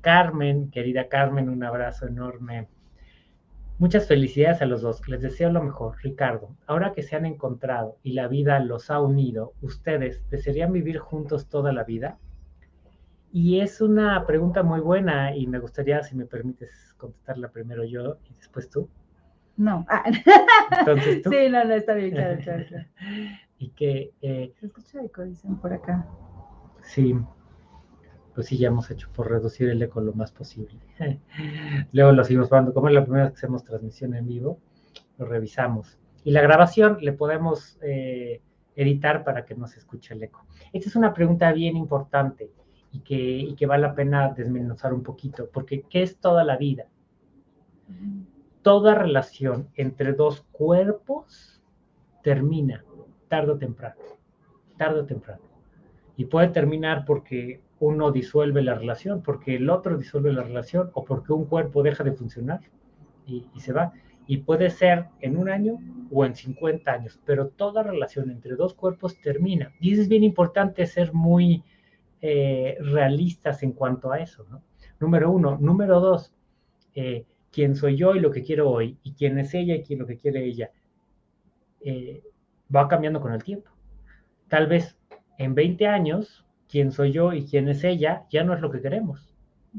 Carmen, querida Carmen, un abrazo enorme. Muchas felicidades a los dos. Les deseo lo mejor. Ricardo, ahora que se han encontrado y la vida los ha unido, ¿ustedes desearían vivir juntos toda la vida? Y es una pregunta muy buena y me gustaría, si me permites, contestarla primero yo y después tú. No. Ah. Entonces tú. (laughs) Sí, no, no, está bien, claro, claro, (laughs) y que... Eh, Se escucha eco, dicen por acá. Sí. pues sí, ya hemos hecho por reducir el eco lo más posible. (laughs) Luego lo seguimos probando, como es la primera vez que hacemos transmisión en vivo, lo revisamos. Y la grabación le podemos eh, editar para que no se escuche el eco. Esta es una pregunta bien importante y que, y que vale la pena desmenuzar un poquito, porque ¿qué es toda la vida? Toda relación entre dos cuerpos termina tarde o temprano, tarde o temprano. Y puede terminar porque uno disuelve la relación, porque el otro disuelve la relación o porque un cuerpo deja de funcionar y, se va. Y puede ser en un año o en 50 años, pero toda relación entre dos cuerpos termina. Y es bien importante ser muy eh, realistas en cuanto a eso, ¿no? Número uno. Número dos, eh, quién soy yo y lo que quiero hoy, y quién es ella y quién lo que quiere ella, eh, va cambiando con el tiempo. Tal vez en 20 años, quién soy yo y quién es ella ya no es lo que queremos.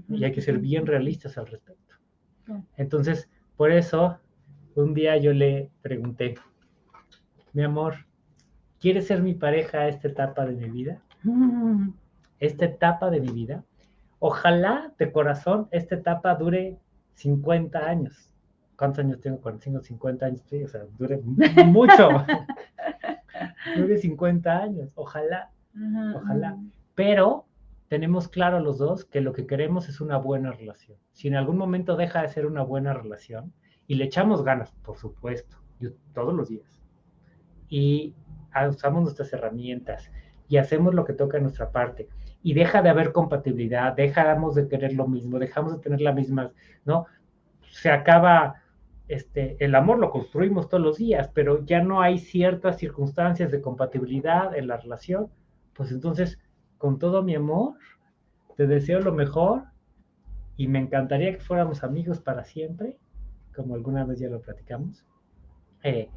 Y hay que ser bien realistas al respecto. Entonces, por eso, un día yo le pregunté, mi amor, ¿quieres ser mi pareja a esta etapa de mi vida? Mm. Esta etapa de mi vida. Ojalá de corazón esta etapa dure 50 años. ¿Cuántos años tengo? 45, 50 años. o sea, dure (laughs) mucho. (laughs) dure 50 años. Ojalá. ojalá. Pero tenemos claro los dos que lo que queremos es una buena relación. Si en algún momento deja de ser una buena relación, y le echamos ganas, por supuesto, todos los días, y usamos nuestras herramientas y hacemos lo que toca en nuestra parte, y deja de haber compatibilidad, dejamos de querer lo mismo, dejamos de tener la misma, ¿no? Se acaba, este, el amor lo construimos todos los días, pero ya no hay ciertas circunstancias de compatibilidad en la relación, pues entonces con todo mi amor, te deseo lo mejor y me encantaría que fuéramos amigos para siempre, como alguna vez ya lo platicamos, eh,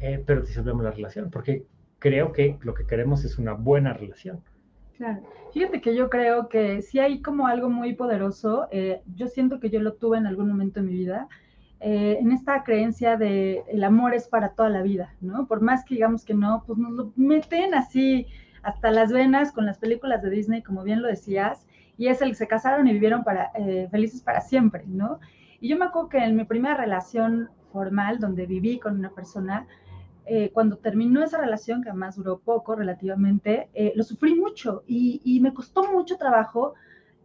eh, pero disolvemos la relación, porque creo que lo que queremos es una buena relación. Claro. Fíjate que yo creo que si hay como algo muy poderoso, eh, yo siento que yo lo tuve en algún momento de mi vida, en esta creencia de el amor es para toda la vida, ¿no? Por más que digamos que no, pues nos lo meten así hasta las venas con las películas de Disney, como bien lo decías, y es el que se casaron y vivieron para, eh, felices para siempre, ¿no? Y yo me acuerdo que en mi primera relación formal, donde viví con una persona, eh, cuando terminó esa relación, que además duró poco relativamente, eh, lo sufrí mucho y, y, me costó mucho trabajo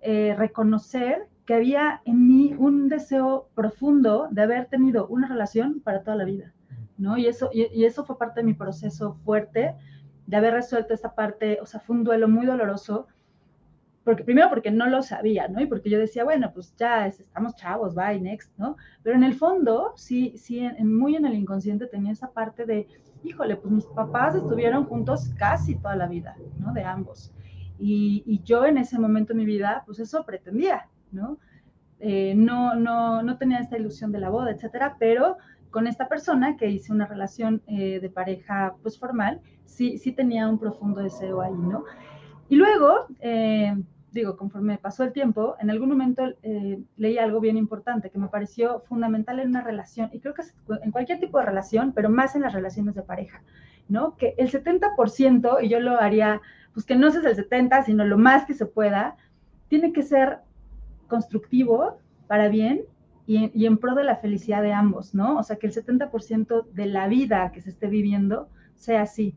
reconocer que había en mí un deseo profundo de haber tenido una relación para toda la vida, ¿no? Y eso, y, y eso fue parte de mi proceso fuerte de haber resuelto esta parte, o sea, fue un duelo muy doloroso, porque primero porque no lo sabía, ¿no? Y porque yo decía, bueno, pues ya estamos chavos, bye, next, ¿no? Pero en el fondo, sí, sí, muy en el inconsciente tenía esa parte de, híjole, pues mis papás estuvieron juntos casi toda la vida, ¿no? De ambos. Y, y yo en ese momento de mi vida, pues eso pretendía, ¿no? Eh, no, no, no tenía esta ilusión de la boda, etcétera, pero con esta persona que hice una relación eh, de pareja pues formal, sí, sí tenía un profundo deseo ahí, ¿no? Y luego, eh, digo, conforme pasó el tiempo, en algún momento eh, leí algo bien importante que me pareció fundamental en una relación, y creo que en cualquier tipo de relación, pero más en las relaciones de pareja, ¿no? Que el 70%, y yo lo haría, pues que no es el 70, sino lo más que se pueda, tiene que ser constructivo para bien y, en pro de la felicidad de ambos, ¿no? O sea, que el 70% de la vida que se esté viviendo sea así,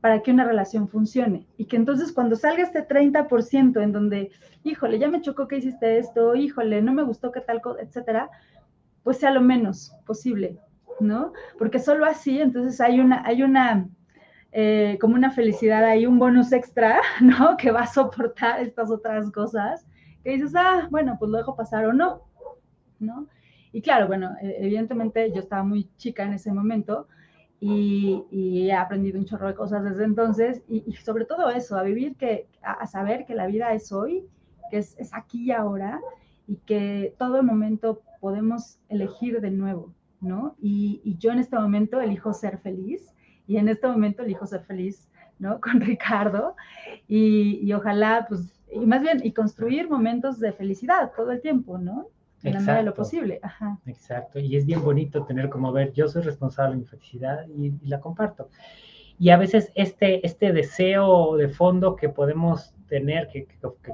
para que una relación funcione. Y que entonces cuando salga este 30% en donde, híjole, ya me chocó que hiciste esto, híjole, no me gustó que tal etcétera, pues sea lo menos posible, ¿no? Porque solo así, entonces hay una, hay una, eh, como una felicidad hay un bonus extra, (laughs) ¿no? Que va a soportar estas otras cosas, que dices, ah, bueno, pues lo dejo pasar o no, ¿no? Y claro, bueno, e, evidentemente yo estaba muy chica en ese momento y, he aprendido un chorro de cosas desde entonces y, sobre todo eso, a vivir que, a, saber que la vida es hoy, que es, aquí y ahora y que todo el momento podemos elegir de nuevo, ¿no? Y, yo en este momento elijo ser feliz y en este momento elijo ser feliz, ¿no? (laughs) Con Ricardo y, y ojalá, pues, y más bien, y construir momentos de felicidad todo el tiempo, ¿no? En la medida de lo posible. Exacto, y es bien bonito tener como ver, yo soy responsable de mi felicidad y, la comparto. Y a veces este, este deseo de fondo que podemos tener, que,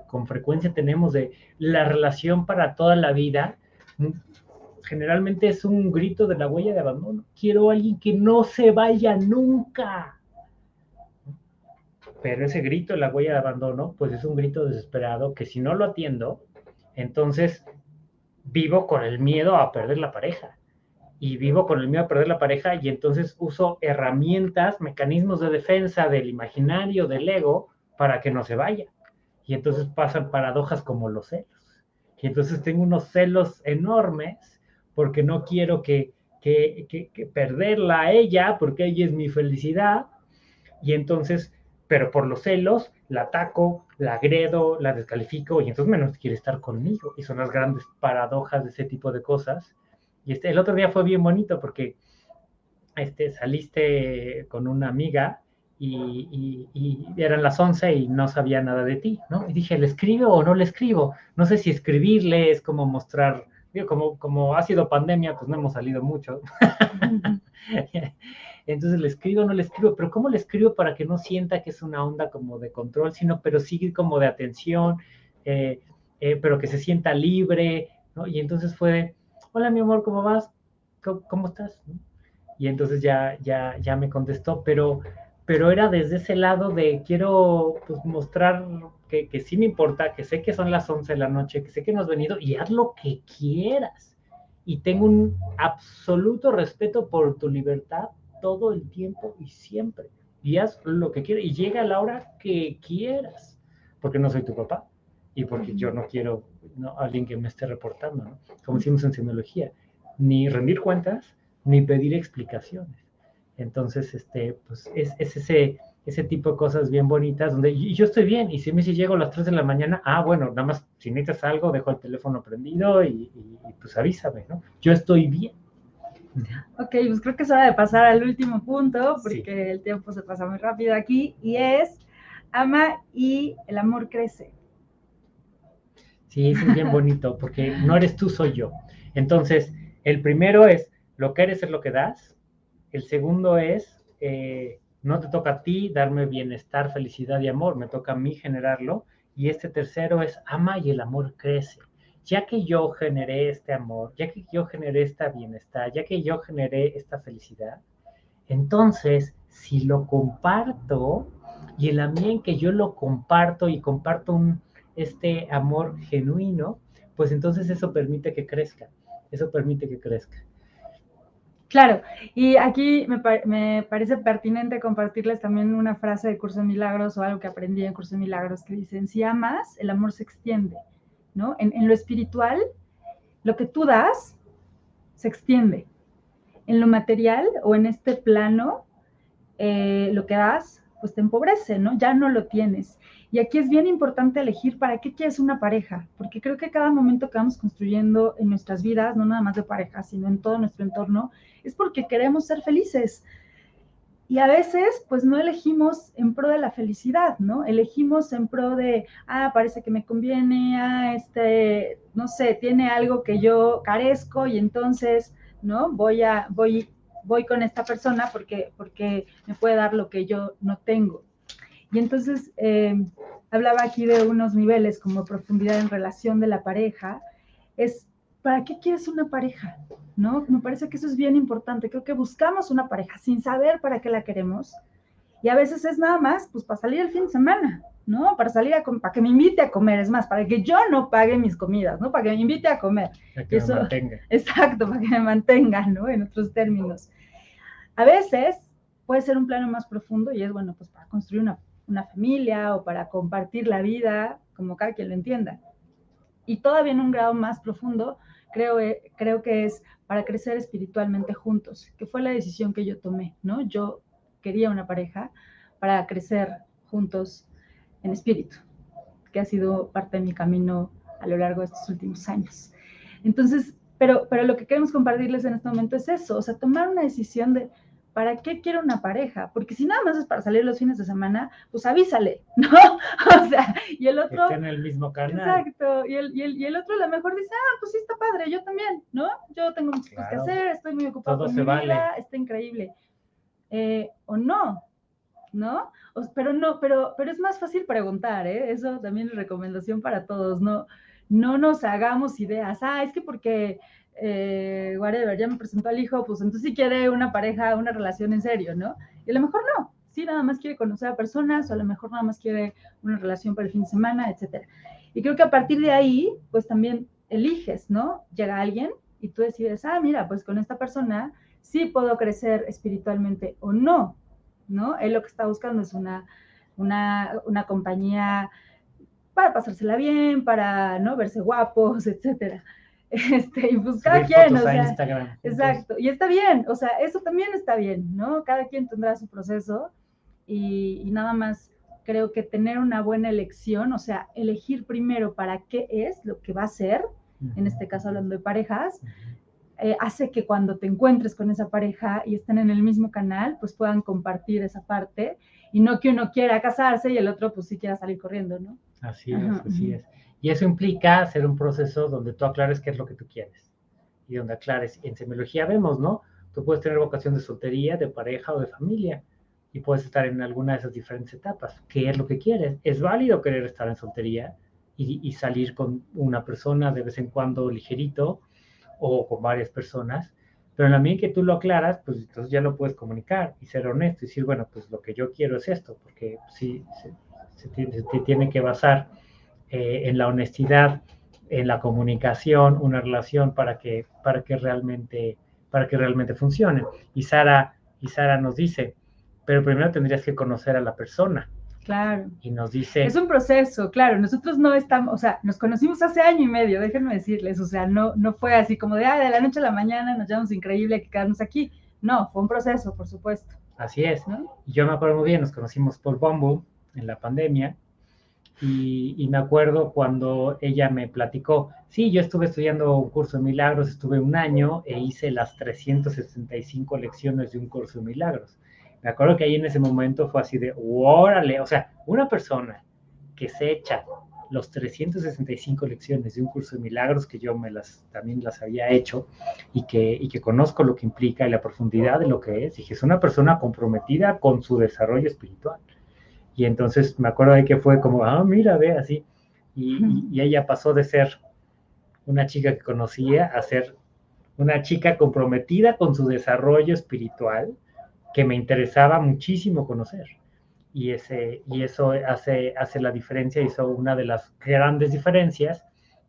con frecuencia tenemos de la relación para toda la vida, mm, generalmente es un grito de la huella de abandono. Quiero a alguien que no se vaya nunca. Pero ese grito la huella de abandono, pues es un grito desesperado que si no lo atiendo, entonces vivo con el miedo a perder la pareja. Y vivo con el miedo a perder la pareja y entonces uso herramientas, mecanismos de defensa del imaginario, del ego, para que no se vaya. Y entonces pasan paradojas como los celos. Y entonces tengo unos celos enormes porque no quiero que, que, que, perderla a ella, porque ella es mi felicidad. Y entonces, pero por los celos, la ataco, la agredo, la descalifico y entonces menos quiere estar conmigo. Y son las grandes paradojas de ese tipo de cosas. Y este, el otro día fue bien bonito porque este, saliste con una amiga y, eran las 11 y no sabía nada de ti, ¿no? Y dije, ¿le escribo o no le escribo? No sé si escribirle es como mostrar, como, como ha sido pandemia, pues no hemos salido mucho. (laughs) Entonces le escribo no le escribo, pero ¿cómo le escribo para que no sienta que es una onda como de control, sino pero sigue como de atención, eh, eh, pero que se sienta libre, ¿no? Y entonces fue, hola mi amor, ¿cómo vas? ¿Cómo, estás? Y entonces ya, ya, ya me contestó, pero pero era desde ese lado de quiero pues, mostrar que, que, sí me importa, que sé que son las 11 de la noche, que sé que no has venido y haz lo que quieras. Y tengo un absoluto respeto por tu libertad todo el tiempo y siempre. Y haz lo que quieras y llega a la hora que quieras, porque no soy tu papá y porque yo no quiero ¿no? alguien que me esté reportando, ¿no? como decimos en semiología, ni rendir cuentas, ni pedir explicaciones entonces, este, pues es, ese, ese tipo de cosas bien bonitas donde yo, estoy bien y si me si llego a las 3 de la mañana, ah, bueno, nada más si necesitas algo, dejo el teléfono prendido y, pues avísame, ¿no? Yo estoy bien. Ok, pues creo que es hora de pasar al último punto porque el tiempo se pasa muy rápido aquí y es ama y el amor crece. Sí, es bien bonito porque no eres tú, soy yo. Entonces, el primero es lo que eres es lo que das el segundo es, eh, no te toca a ti darme bienestar, felicidad y amor, me toca a mí generarlo. Y este tercero es, ama y el amor crece. Ya que yo generé este amor, ya que yo generé esta bienestar, ya que yo generé esta felicidad, entonces, si lo comparto y en la en que yo lo comparto y comparto este amor genuino, pues entonces eso permite que crezca, eso permite que crezca. Claro, y aquí me, parece pertinente compartirles también una frase de Curso de Milagros o algo que aprendí en Curso de Milagros que dicen, si amas, el amor se extiende, ¿no? En, lo espiritual, lo que tú das se extiende. En lo material o en este plano, eh, lo que das, pues te empobrece, ¿no? Ya no lo tienes. Y aquí es bien importante elegir para qué quieres una pareja, porque creo que cada momento que vamos construyendo en nuestras vidas, no nada más de pareja, sino en todo nuestro entorno, es porque queremos ser felices. Y a veces, pues no elegimos en pro de la felicidad, ¿no? Elegimos en pro de, ah, parece que me conviene, ah, este, no sé, tiene algo que yo carezco y entonces, ¿no? Voy a, voy, voy con esta persona porque, porque me puede dar lo que yo no tengo. Y entonces eh, hablaba aquí de unos niveles como profundidad en relación de la pareja. Es, ¿para qué quieres una pareja? ¿No? Me parece que eso es bien importante. Creo que buscamos una pareja sin saber para qué la queremos. Y a veces es nada más, pues para salir el fin de semana, ¿no? Para salir a para que me invite a comer, es más, para que yo no pague mis comidas, ¿no? Para que me invite a comer. Para que me mantenga. (laughs) Exacto, para que me mantenga, ¿no? En otros términos. A veces puede ser un plano más profundo y es, bueno, pues para construir una una familia o para compartir la vida, como cada quien lo entienda. Y todavía en un grado más profundo, creo, eh, creo que es para crecer espiritualmente juntos, que fue la decisión que yo tomé, ¿no? Yo quería una pareja para crecer juntos en espíritu, que ha sido parte de mi camino a lo largo de estos últimos años. Entonces, pero, pero lo que queremos compartirles en este momento es eso, o sea, tomar una decisión de, ¿para qué quiero una pareja? Porque si nada más es para salir los fines de semana, pues avísale, (laughs) ¿no? O sea, y el otro... Está en el mismo canal. Exacto, y el, y, el, y el otro a lo mejor dice, ah, pues sí está padre, yo también, ¿no? Yo tengo muchas cosas que hacer, estoy muy ocupado con mi vida, está increíble. Eh, o no, ¿no? pero no, pero, pero es más fácil preguntar, ¿eh? Eso también es recomendación para todos, ¿no? No nos hagamos ideas, ah, es que porque, eh, whatever, ya me presentó al hijo, pues entonces sí quiere una pareja, una relación en serio, ¿no? Y a lo mejor no, sí, nada más quiere conocer a personas, o a lo mejor nada más quiere una relación para el fin de semana, etcétera. Y creo que a partir de ahí, pues también eliges, ¿no? Llega alguien y tú decides, ah, mira, pues con esta persona sí puedo crecer espiritualmente o no, ¿no? Él lo que está buscando es una, una, compañía para pasársela bien, para, ¿no? Verse guapos, etcétera. (laughs) Este, y pues cada quien, o sea, exacto, y está bien, o sea, eso también está bien, ¿no? Cada quien tendrá su proceso y, y nada más creo que tener una buena elección, o sea, elegir primero para qué es lo que va a ser, en este caso hablando de parejas, eh, hace que cuando te encuentres con esa pareja y estén en el mismo canal, pues puedan compartir esa parte y no que uno quiera casarse y el otro pues sí quiera salir corriendo, ¿no? Así es, así es. Y eso implica hacer un proceso donde tú aclares qué es lo que tú quieres y donde aclares. En semiología vemos, ¿no? Tú puedes tener vocación de soltería, de pareja o de familia y puedes estar en alguna de esas diferentes etapas. ¿Qué es lo que quieres? Es válido querer estar en soltería y, y salir con una persona de vez en cuando ligerito o con varias personas, pero en la medida que tú lo aclaras, pues entonces ya lo puedes comunicar y ser honesto y decir, bueno, pues lo que yo quiero es esto, porque sí, se, tiene, que basar eh, en la honestidad, en la comunicación, una relación para que, para que, realmente, para que realmente funcione. Y Sara, y Sara nos dice, pero primero tendrías que conocer a la persona. Claro. Y nos dice... Es un proceso, claro. Nosotros no estamos, o sea, nos conocimos hace año y medio, déjenme decirles, o sea, no, no fue así como de, ah, de la noche a la mañana nos llamamos increíble que quedarnos aquí. No, fue un proceso, por supuesto. Así es. ¿no? Y yo me acuerdo muy bien, nos conocimos por Bumble en la pandemia. Y, me acuerdo cuando ella me platicó, sí, yo estuve estudiando un curso de milagros, estuve un año e hice las 365 lecciones de un curso de milagros. Me acuerdo que ahí en ese momento fue así de, órale, o sea, una persona que se echa los 365 lecciones de un curso de milagros que yo me las también las había hecho y que, y que conozco lo que implica y la profundidad de lo que es, que es una persona comprometida con su desarrollo espiritual. Y entonces me acuerdo de que fue como, ah, mira, ve así. Y, y ella pasó de ser una chica que conocía a ser una chica comprometida con su desarrollo espiritual que me interesaba muchísimo conocer. Y, ese, y eso hace, hace la diferencia, hizo una de las grandes diferencias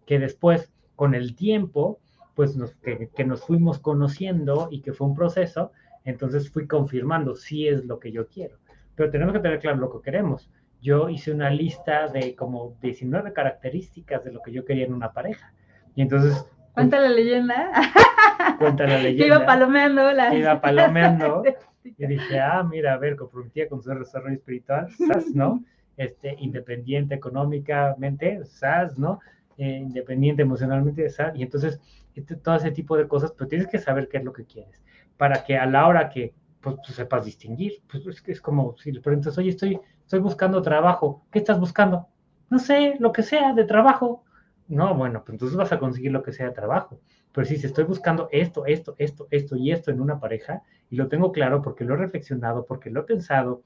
que después, con el tiempo, pues nos, que, que, nos fuimos conociendo y que fue un proceso, entonces fui confirmando si es lo que yo quiero. Pero tenemos que tener claro lo que queremos. Yo hice una lista de como 19 características de lo que yo quería en una pareja. Y entonces... Cuenta la leyenda. (laughs) Cuenta la leyenda. Iba palomeando la... Iba palomeando. Y dije, ah, mira, a ver, comprometida con su desarrollo espiritual, SAS, ¿no? Este, independiente económicamente, SAS, ¿no? Eh, independiente emocionalmente, SAS. Y entonces, este, todo ese tipo de cosas, pero tienes que saber qué es lo que quieres, para que a la hora que pues, tú sepas distinguir, pues es, es como si le preguntas, oye, estoy, estoy buscando trabajo, ¿qué estás buscando? No sé, lo que sea de trabajo. No, bueno, pues entonces vas a conseguir lo que sea de trabajo. Pero si estoy buscando esto, esto, esto, esto y esto en una pareja, y lo tengo claro porque lo he reflexionado, porque lo he pensado,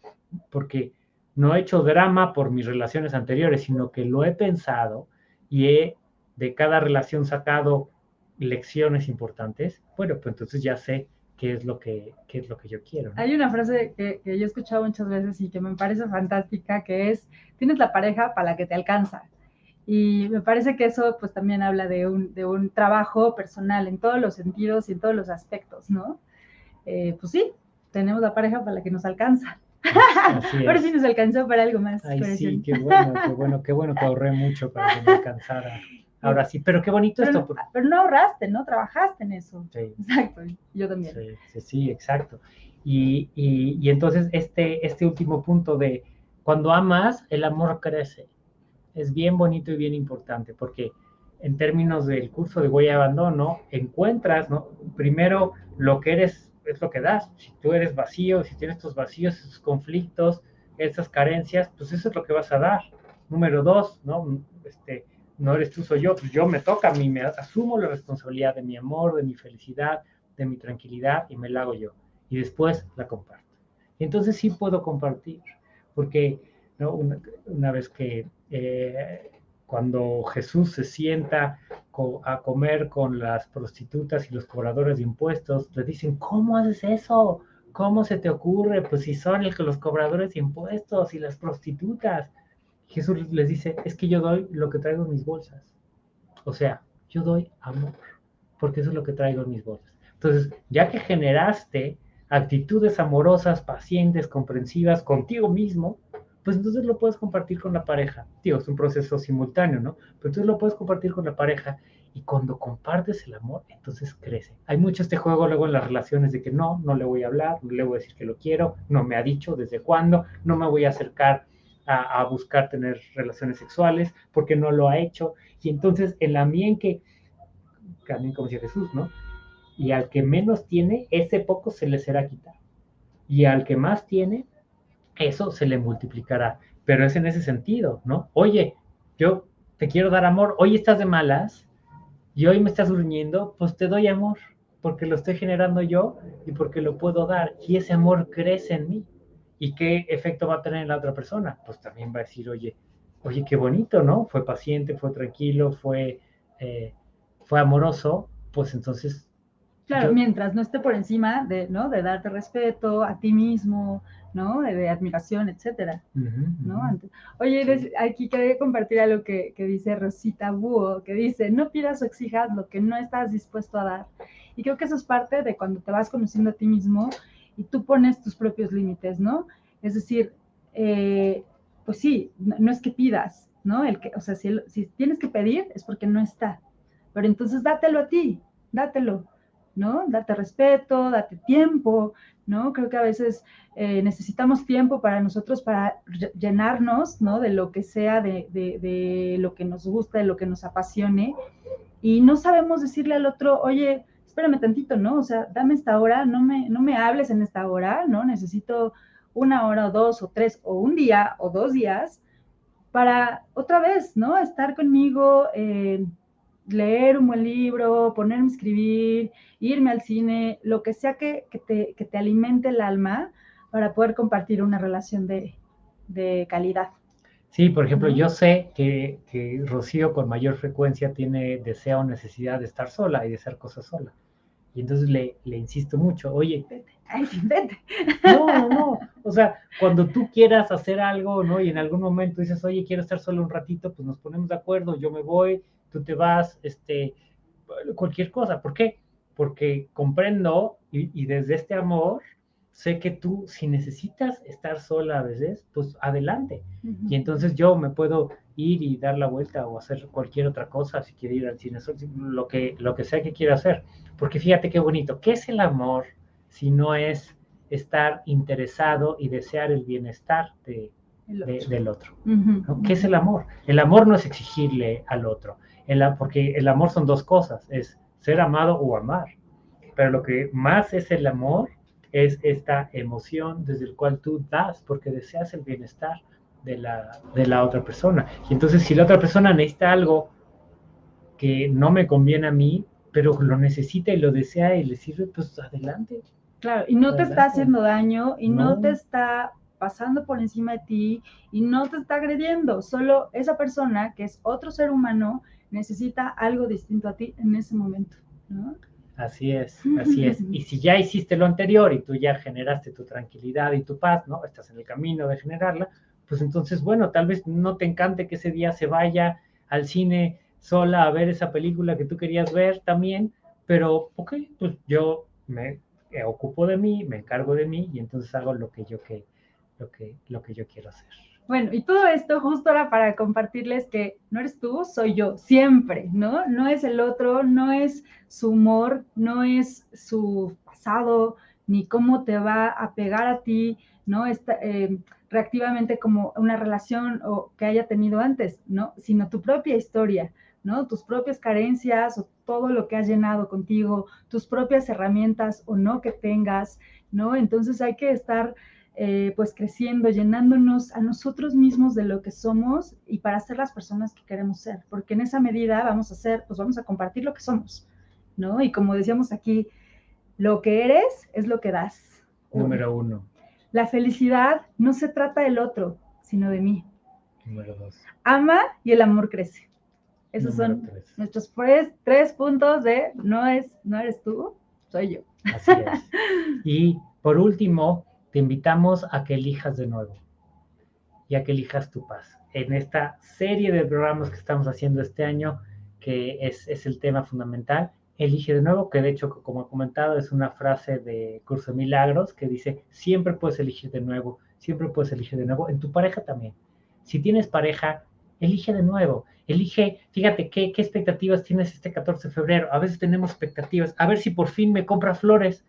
porque no he hecho drama por mis relaciones anteriores, sino que lo he pensado y he de cada relación sacado lecciones importantes, bueno, pues entonces ya sé qué es lo que, qué es lo que yo quiero. Hay una frase que, que, yo he escuchado muchas veces y que me parece fantástica, que es, tienes la pareja para la que te alcanza. Y me parece que eso pues también habla de un, de un trabajo personal en todos los sentidos y en todos los aspectos, ¿no? Eh, pues sí, tenemos la pareja para la que nos alcanza. Pero (laughs) sí nos alcanzó para algo más. Ay, sí, qué bueno, qué bueno, qué bueno que ahorré mucho para que me alcanzara. (laughs) Ahora sí, pero qué bonito pero, esto. Pero no ahorraste, ¿no? Trabajaste en eso. Sí. Exacto, yo también. Sí, sí, sí exacto. Y, y, y, entonces este, este último punto de cuando amas, el amor crece. Es bien bonito y bien importante porque en términos del curso de huella de abandono, encuentras, ¿no? Primero lo que eres es lo que das. Si tú eres vacío, si tienes estos vacíos, esos conflictos, esas carencias, pues eso es lo que vas a dar. Número dos, ¿no? Este, no eres tú, soy yo, pues yo me toca a mí, me asumo la responsabilidad de mi amor, de mi felicidad, de mi tranquilidad y me la hago yo. Y después la comparto. Entonces sí puedo compartir, porque una, vez que eh, cuando Jesús se sienta a comer con las prostitutas y los cobradores de impuestos, le dicen, ¿cómo haces eso? ¿Cómo se te ocurre? Pues si son los cobradores de impuestos y las prostitutas. Jesús les dice, es que yo doy lo que traigo en mis bolsas. O sea, yo doy amor, porque eso es lo que traigo en mis bolsas. Entonces, ya que generaste actitudes amorosas, pacientes, comprensivas contigo mismo, pues entonces lo puedes compartir con la pareja. Tío, es un proceso simultáneo, ¿no? Pero entonces lo puedes compartir con la pareja y cuando compartes el amor, entonces crece. Hay mucho este juego luego en las relaciones de que no, no le voy a hablar, le voy a decir que lo quiero, no me ha dicho desde cuándo, no me voy a acercar a, buscar tener relaciones sexuales porque no lo ha hecho. Y entonces en la mía en que, también como decía Jesús, ¿no? Y al que menos tiene, ese poco se le será quitado. Y al que más tiene, eso se le multiplicará. Pero es en ese sentido, ¿no? Oye, yo te quiero dar amor, hoy estás de malas y hoy me estás gruñendo, pues te doy amor, porque lo estoy generando yo y porque lo puedo dar. Y ese amor crece en mí. ¿Y qué efecto va a tener en la otra persona? Pues también va a decir, oye, oye, qué bonito, ¿no? Fue paciente, fue tranquilo, fue, eh, fue amoroso, pues entonces Claro, mientras no esté por encima de, ¿no? De darte respeto a ti mismo, ¿no? De, admiración, etcétera, ¿no? Oye, aquí quería compartir algo que, que dice Rosita Búho, que dice, no pidas o exijas lo que no estás dispuesto a dar. Y creo que eso es parte de cuando te vas conociendo a ti mismo y tú pones tus propios límites, ¿no? Es decir, eh, pues sí, no, es que pidas, ¿no? El que, o sea, si, tienes que pedir es porque no está, pero entonces dátelo a ti, dátelo, ¿no? Date respeto, date tiempo, ¿no? Creo que a veces eh, necesitamos tiempo para nosotros, para llenarnos, ¿no? De lo que sea, de, de, lo que nos gusta, de lo que nos apasione, y no sabemos decirle al otro, oye, espérame tantito, ¿no? O sea, dame esta hora, no me, no me hables en esta hora, ¿no? Necesito una hora o dos o tres o un día o dos días para otra vez, ¿no? Estar conmigo, eh, leer un buen libro, ponerme a escribir, irme al cine, lo que sea que, te, te, alimente el alma para poder compartir una relación de, calidad. Sí, por ejemplo, yo sé que, que, Rocío con mayor frecuencia tiene deseo o necesidad de estar sola y de hacer cosas sola. Y entonces le, le insisto mucho, oye, vete. Ay, vete. No, no, no. O sea, cuando tú quieras hacer algo, ¿no? Y en algún momento dices, oye, quiero estar solo un ratito, pues nos ponemos de acuerdo, yo me voy, tú te vas, este, cualquier cosa. ¿Por qué? Porque comprendo y, desde este amor sé que tú, si necesitas estar sola a veces, pues adelante. Y entonces yo me puedo ir y dar la vuelta o hacer cualquier otra cosa, si quiero ir al cine, lo que, lo que sea que quiera hacer. Porque fíjate qué bonito, ¿qué es el amor si no es estar interesado y desear el bienestar de, del otro? ¿Qué es el amor? El amor no es exigirle al otro, porque el amor son dos cosas, es ser amado o amar. Pero lo que más es el amor es esta emoción desde el cual tú das porque deseas el bienestar de la, de la otra persona. Y entonces si la otra persona necesita algo que no me conviene a mí, pero lo necesita y lo desea y le sirve, pues adelante. Claro, y no te está haciendo daño y no. no te está pasando por encima de ti y no te está agrediendo, solo esa persona que es otro ser humano necesita algo distinto a ti en ese momento, ¿no? Así es, así es. Y si ya hiciste lo anterior y tú ya generaste tu tranquilidad y tu paz, ¿no? Estás en el camino de generarla, pues entonces, bueno, tal vez no te encante que ese día se vaya al cine sola a ver esa película que tú querías ver también, pero, ok, pues yo me ocupo de mí, me encargo de mí y entonces hago lo que yo, que, lo que, lo que yo quiero hacer. Bueno, y todo esto justo para compartirles que no eres tú, soy yo, siempre, ¿no? No es el otro, no es su humor, no es su pasado, ni cómo te va a pegar a ti, ¿no? Está, eh, reactivamente como una relación o que haya tenido antes, ¿no? Sino tu propia historia, ¿no? Tus propias carencias o todo lo que has llenado contigo, tus propias herramientas o no que tengas, ¿no? Entonces hay que estar eh, pues creciendo, llenándonos a nosotros mismos de lo que somos y para ser las personas que queremos ser, porque en esa medida vamos a ser, pues vamos a compartir lo que somos, ¿no? Y como decíamos aquí, lo que eres es lo que das. Número uno. La felicidad no se trata del otro, sino de mí. Número dos. Ama y el amor crece. Esos Número son tres. nuestros tres, tres puntos de no es, no eres tú, soy yo. Así es. (laughs) Y por último, te invitamos a que elijas de nuevo y a que elijas tu paz. En esta serie de programas que estamos haciendo este año, que es, es el tema fundamental, elige de nuevo, que de hecho, como he comentado, es una frase de Curso de Milagros que dice, siempre puedes elegir de nuevo, siempre puedes elegir de nuevo, en tu pareja también. Si tienes pareja, elige de nuevo, elige, fíjate, ¿qué, qué expectativas tienes este 14 de febrero? A veces tenemos expectativas, a ver si por fin me compra flores,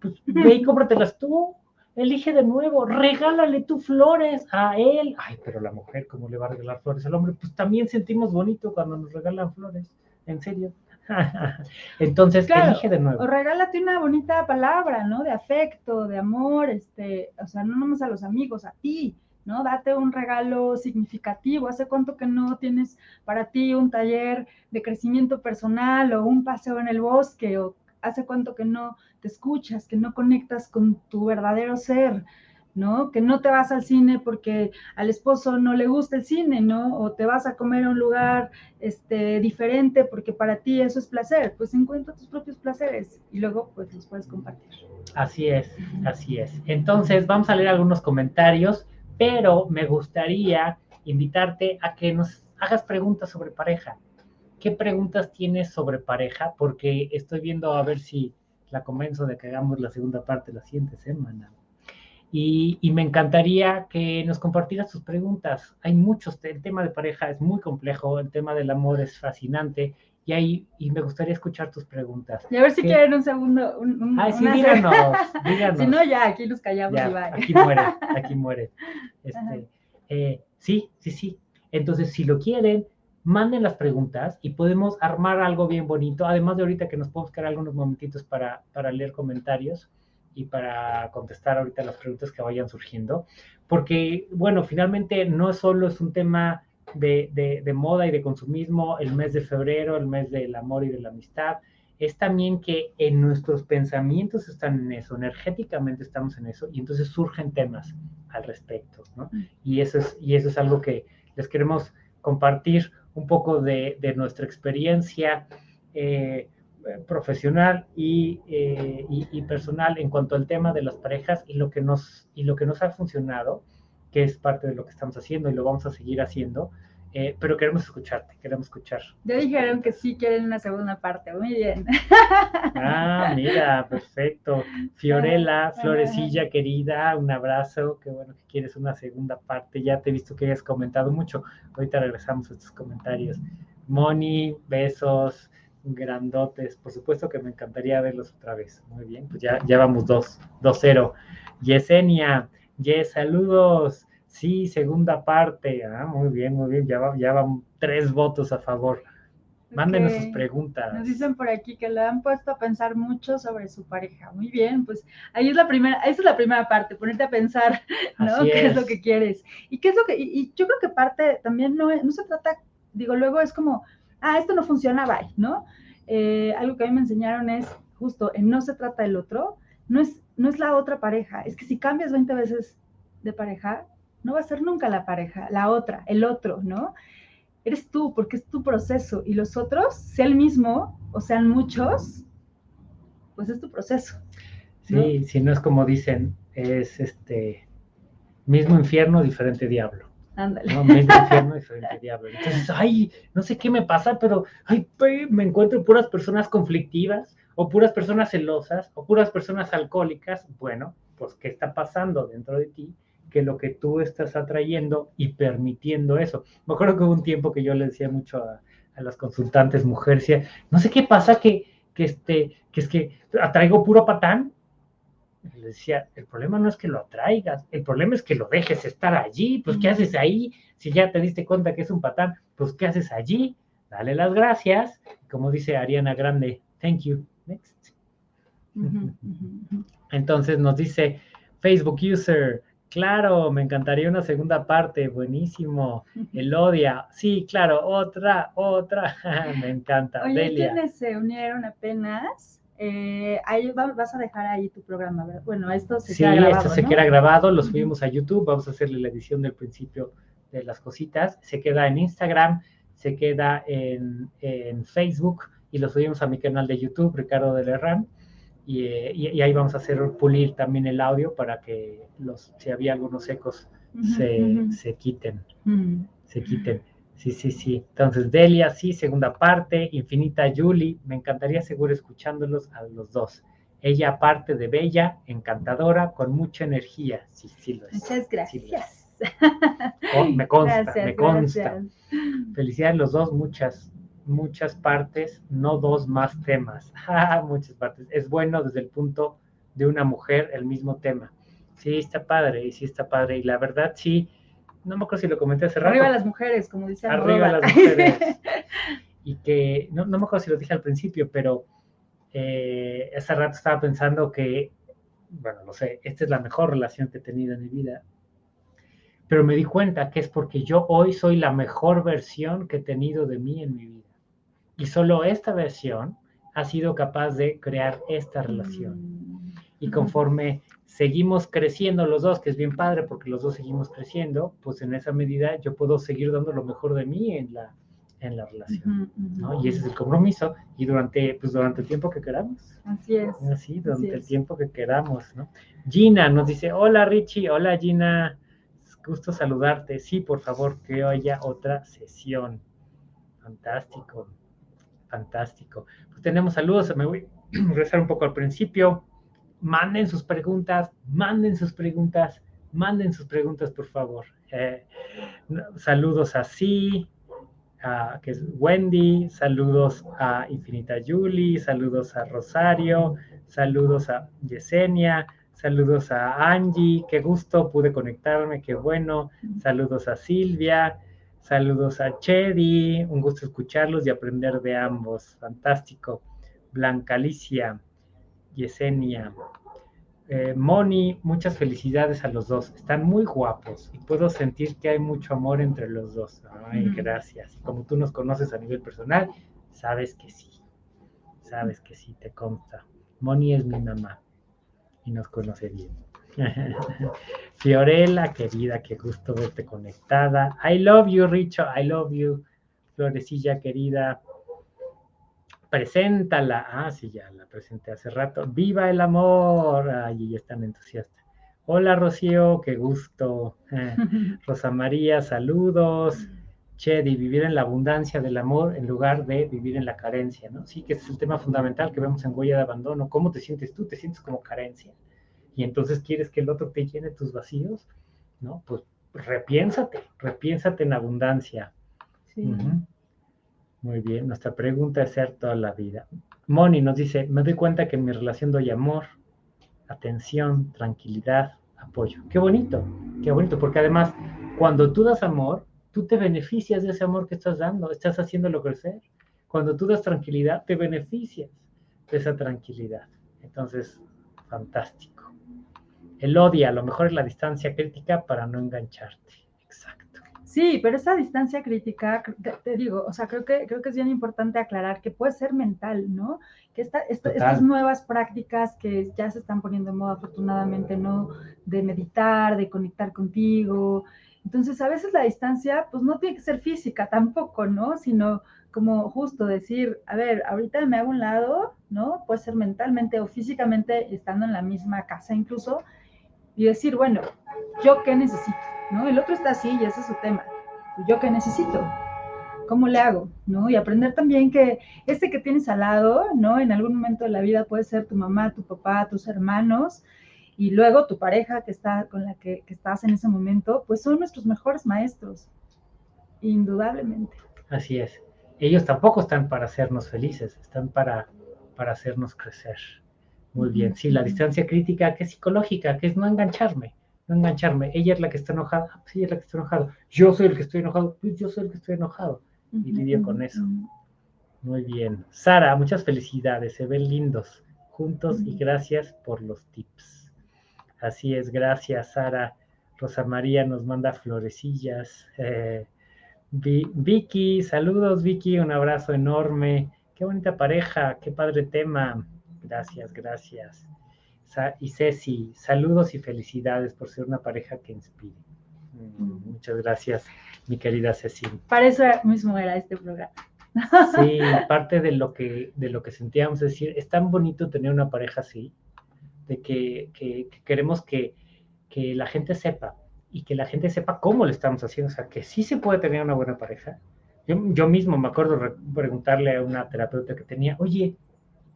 pues ve y cómpratelas tú, elige de nuevo, regálale tú flores a él. Ay, pero la mujer, ¿cómo le va a regalar flores al hombre? Pues también sentimos bonito cuando nos regalan flores, en serio. (laughs) Entonces, Claro, elige de O nuevo. regálate una bonita palabra, ¿no? De afecto, de amor, este, o sea, no nomás a los amigos, a ti, ¿no? Date un regalo significativo. ¿Hace cuánto que no tienes para ti un taller de crecimiento personal o un paseo en el bosque? ¿O hace cuánto que no te escuchas, que no conectas con tu verdadero ser? ¿no? Que no te vas al cine porque al esposo no le gusta el cine, ¿no? O te vas a comer a un lugar este, diferente porque para ti eso es placer. Pues encuentra tus propios placeres y luego pues los puedes compartir. Así es, así es. Entonces, vamos a leer algunos comentarios, pero me gustaría invitarte a que nos hagas preguntas sobre pareja. ¿Qué preguntas tienes sobre pareja? Porque estoy viendo a ver si la convenzo de que hagamos la segunda parte la siguiente semana. Y, y me encantaría que nos compartieras tus preguntas. Hay muchos, el tema de pareja es muy complejo, el tema del amor es fascinante y, hay, y me gustaría escuchar tus preguntas. Y a ver si ¿Qué? quieren un segundo. Un, un- Ay, sí, díganos, (laughs) díganos. Si no, ya aquí nos callamos Ya, y bye. aquí muere, aquí muere. (laughs) Este, eh, sí, sí, sí. Entonces, si lo quieren, manden las preguntas y podemos armar algo bien bonito. Además de ahorita que nos podemos quedar algunos momentitos para, para leer comentarios y para contestar ahorita las preguntas que vayan surgiendo. Porque, bueno, finalmente no solo es un tema de, de- de moda y de consumismo, el mes de febrero, el mes del amor y de la amistad, es también que en nuestros pensamientos están en eso, energéticamente estamos en eso, y entonces surgen temas al respecto, ¿no? Y eso es, y eso es algo que les queremos compartir un poco de, de nuestra experiencia eh, profesional y, eh, y- y personal en cuanto al tema de las parejas y lo que nos, y lo que nos ha funcionado, que es parte de lo que estamos haciendo y lo vamos a seguir haciendo, eh, pero queremos escucharte, queremos escuchar. Ya dijeron que sí quieren una segunda parte. Muy bien. Ah, mira, perfecto. Fiorella, Ajá. Florecilla querida, un abrazo. Qué bueno que quieres una segunda parte. Ya te he visto que hayas comentado mucho. Ahorita regresamos a estos comentarios. Moni, besos, grandotes. Por supuesto que me encantaría verlos otra vez. Muy bien, pues ya, ya vamos dos, dos cero. Yesenia, Yes, saludos. Sí, segunda parte. Ah, muy bien, muy bien. Ya, va- ya van tres votos a favor. Mándenos sus preguntas. Nos dicen por aquí que lo han puesto a pensar mucho sobre su pareja. Muy bien, pues ahí es la primera, esa es la primera parte, ponerte a pensar, ¿no? Así ¿Qué es. es. lo que quieres? Y qué es lo que, y, y yo creo que parte también no, es- no se trata, digo, luego es como, ah, esto no funciona, bye, ¿no? Eh, algo que a mí me enseñaron es justo, en no se trata del otro, no es, no es la otra pareja, es que si cambias 20 veces de pareja, no va a ser nunca la pareja, la otra, el otro, ¿no? eres tú, porque es tu proceso, y los otros, sea el mismo o sean muchos, pues es tu proceso. Sí, si no es como dicen, es este mismo infierno, diferente diablo. Ándale. ¿no? Mismo infierno, diferente diablo. Entonces, ay, no sé qué me pasa, pero ay, me encuentro puras personas conflictivas, o puras personas celosas, o puras personas alcohólicas. Bueno, pues, ¿qué está pasando dentro de ti? Que lo que tú estás atrayendo y permitiendo eso. Me acuerdo que hubo un tiempo que yo le decía mucho a, a las consultantes mujeres, decía, no sé qué pasa que, que, este, que es que atraigo puro patán. Le decía, el problema no es que lo atraigas, el problema es que lo dejes estar allí. Pues, ¿qué haces ahí? Si ya te diste cuenta que es un patán, pues, ¿qué haces allí? Dale las gracias. Como dice Ariana Grande, thank you. Next. Entonces nos dice Facebook user, claro, me encantaría una segunda parte, buenísimo. (laughs) Elodia, sí, claro, otra, otra, (laughs) me encanta. Oye, Delia, ¿quiénes se unieron apenas? Eh, ahí vas a dejar ahí tu programa, ¿verdad? Bueno, esto se queda grabado. Sí, esto se queda grabado, lo subimos a YouTube, vamos a hacerle la edición del principio de las cositas, se queda en Instagram, se queda en, Facebook y lo subimos a mi canal de YouTube, Ricardo de Lerran, y, y, ahí vamos a hacer pulir también el audio para que los, si había algunos ecos se, se quiten, se quiten. Sí, sí, sí. Entonces, Delia, sí, segunda parte. Infinita Julie, me encantaría seguro escuchándolos a los dos. Ella, aparte de bella, encantadora, con mucha energía. Sí, sí lo es. Muchas gracias. Oh, me consta, me consta. Felicidades los dos, muchas, muchas partes, no dos más temas. (laughs) muchas partes. Es bueno desde el punto de una mujer el mismo tema. Sí, está padre, y sí está padre. Y la verdad, sí, no me acuerdo si lo comenté hace rato. Arriba las mujeres, como dice Arriba las mujeres. (laughs) y que, no, no, me acuerdo si lo dije al principio, pero eh, hace rato estaba pensando que, bueno, no sé, esta es la mejor relación que he tenido en mi vida. Pero me di cuenta que es porque yo hoy soy la mejor versión que he tenido de mí en mi vida. Y solo esta versión ha sido capaz de crear esta relación. Mm. Y conforme seguimos creciendo los dos, que es bien padre porque los dos seguimos creciendo, pues en esa medida yo puedo seguir dando lo mejor de mí en la, en la relación, ¿no? Y ese es el compromiso, y durante, pues durante el tiempo que queramos. Así es. Así, durante el tiempo que queramos, ¿no? Gina nos dice, hola Richie, hola Gina, gusto saludarte, sí, por favor, que haya otra sesión. Fantástico, fantástico. Pues tenemos saludos, me voy a (clears throat) regresar un poco al principio manden sus preguntas, manden sus preguntas, manden sus preguntas, por favor. Eh, saludos a Sí, que es Wendy, saludos a Infinita Julie, saludos a Rosario, saludos a Yesenia, saludos a Angie, qué gusto, pude conectarme, qué bueno, saludos a Silvia, saludos a Chedi, un gusto escucharlos y aprender de ambos, fantástico. Blanca Alicia, Yesenia. Eh, Moni, muchas felicidades a los dos. Están muy guapos y puedo sentir que hay mucho amor entre los dos. Ay, gracias. como tú nos conoces a nivel personal, sabes que sí. Sabes que sí, te consta. Moni es mi mamá y nos conoce bien. (laughs) Fiorella, querida, qué gusto verte conectada. I love you, Richo. I love you. Florecilla, querida preséntala. Ah, sí, ya la presenté hace rato. ¡Viva el amor! Ay, ya están entusiasta. Hola, Rocío, qué gusto. (laughs) Rosa María, saludos. Chedi, vivir en la abundancia del amor en lugar de vivir en la carencia, ¿no? Sí, que ese es el tema fundamental que vemos en Huella de Abandono. ¿Cómo te sientes tú? ¿Te sientes como carencia? Y entonces quieres que el otro te llene tus vacíos, ¿no? Pues repiénsate, repiénsate en abundancia. Sí. Muy bien, nuestra pregunta es ser toda la vida. Moni nos dice, me doy cuenta que en mi relación doy amor, atención, tranquilidad, apoyo. Qué bonito, qué bonito, porque además cuando tú das amor, tú te beneficias de ese amor que estás dando, estás haciéndolo crecer. Cuando tú das tranquilidad, te beneficias de esa tranquilidad. Entonces, fantástico. El odio a lo mejor es la distancia crítica para no engancharte. Sí, pero esa distancia crítica, te, digo, o sea, creo que, creo que es bien importante aclarar que puede ser mental, ¿no? Que esta, estas nuevas prácticas que ya se están poniendo en moda afortunadamente, ¿no? De meditar, de conectar contigo. Entonces, a veces la distancia, pues no tiene que ser física tampoco, ¿no? Sino como justo decir, a ver, ahorita me hago un lado, ¿no? Puede ser mentalmente o físicamente estando en la misma casa incluso, y decir, bueno, ¿yo qué necesito? ¿no? El otro está así y ese es su tema. ¿Yo qué necesito? ¿Cómo le hago? ¿No? Y aprender también que este que tienes al lado, ¿no? En algún momento de la vida puede ser tu mamá, tu papá, tus hermanos, y luego tu pareja que está con la que, estás en ese momento, pues son nuestros mejores maestros, indudablemente. Así es. Ellos tampoco están para hacernos felices, están para, para hacernos crecer. Muy bien. Sí, la distancia crítica que es psicológica, que es no engancharme no engancharme. Ella es la que está enojada, ah, pues ella es la que está enojada. Yo soy el que estoy enojado, pues yo soy el que estoy enojado. Y lidio con eso. Muy bien. Sara, muchas felicidades, se ven lindos juntos y gracias por los tips. Así es, gracias Sara. Rosa María nos manda florecillas. Eh, Vicky, saludos Vicky, un abrazo enorme. Qué bonita pareja, qué padre tema. Gracias, gracias. y Ceci, saludos y felicidades por ser una pareja que inspire. Mm, muchas gracias, mi querida Ceci. Para eso mismo era este programa. Sí, parte de lo que, de lo que sentíamos es decir, es tan bonito tener una pareja así, de que, queremos que, la gente sepa y que la gente sepa cómo lo estamos haciendo, o sea, que sí se puede tener una buena pareja. Yo, yo mismo me acuerdo preguntarle a una terapeuta que tenía, oye,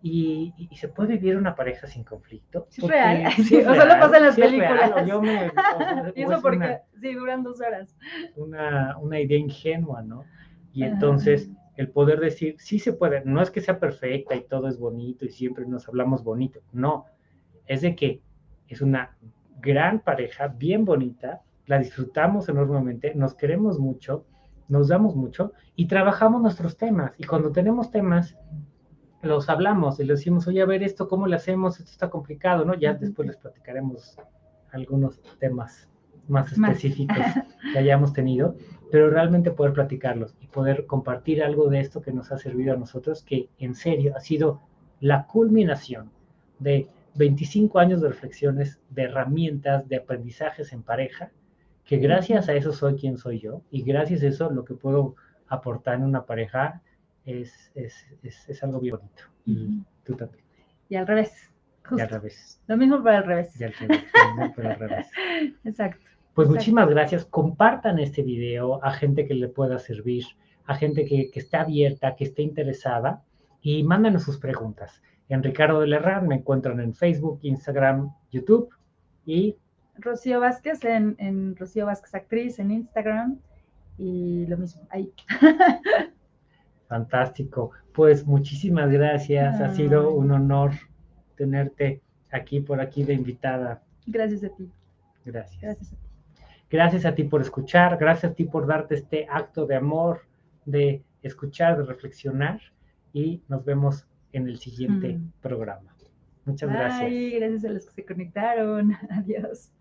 ¿y, se puede vivir una pareja sin conflicto? Es real, sí, (laughs) o solo pasa en las películas. yo me, (laughs) y eso porque, sí, duran dos horas. Una, una idea ingenua, ¿no? Y entonces el poder decir, sí se puede, no es que sea perfecta y todo es bonito y siempre nos hablamos bonito, no, es de que es una gran pareja, bien bonita, la disfrutamos enormemente, nos queremos mucho, nos damos mucho y trabajamos nuestros temas. Y cuando tenemos temas, los hablamos y le decimos, oye, a ver esto, ¿cómo le hacemos? Esto está complicado, ¿no? Ya después les platicaremos algunos temas más específicos (laughs) que hayamos tenido, pero realmente poder platicarlos y poder compartir algo de esto que nos ha servido a nosotros, que en serio ha sido la culminación de 25 años de reflexiones, de herramientas, de aprendizajes en pareja, que gracias a eso soy quien soy yo y gracias a eso lo que puedo aportar en una pareja es, es, es, algo bien bonito. Y tú también. Y al revés. Y al revés. Lo mismo para el revés. Y al revés. Para el revés. (laughs) Exacto. Pues muchísimas gracias. Compartan este video a gente que le pueda servir, a gente que, que esté abierta, que esté interesada y mándenos sus preguntas. En Ricardo de Lerran me encuentran en Facebook, Instagram, YouTube y... Rocío Vázquez en, en Rocío Vázquez Actriz en Instagram y lo mismo ahí. (laughs) Fantástico. Pues muchísimas gracias. Ha sido un honor tenerte aquí por aquí de invitada. Gracias a ti. Gracias. Gracias a ti. Gracias a ti por escuchar, gracias a ti por darte este acto de amor, de escuchar, de reflexionar y nos vemos en el siguiente mm. programa. Muchas gracias. gracias a los que se conectaron. (laughs) Adiós.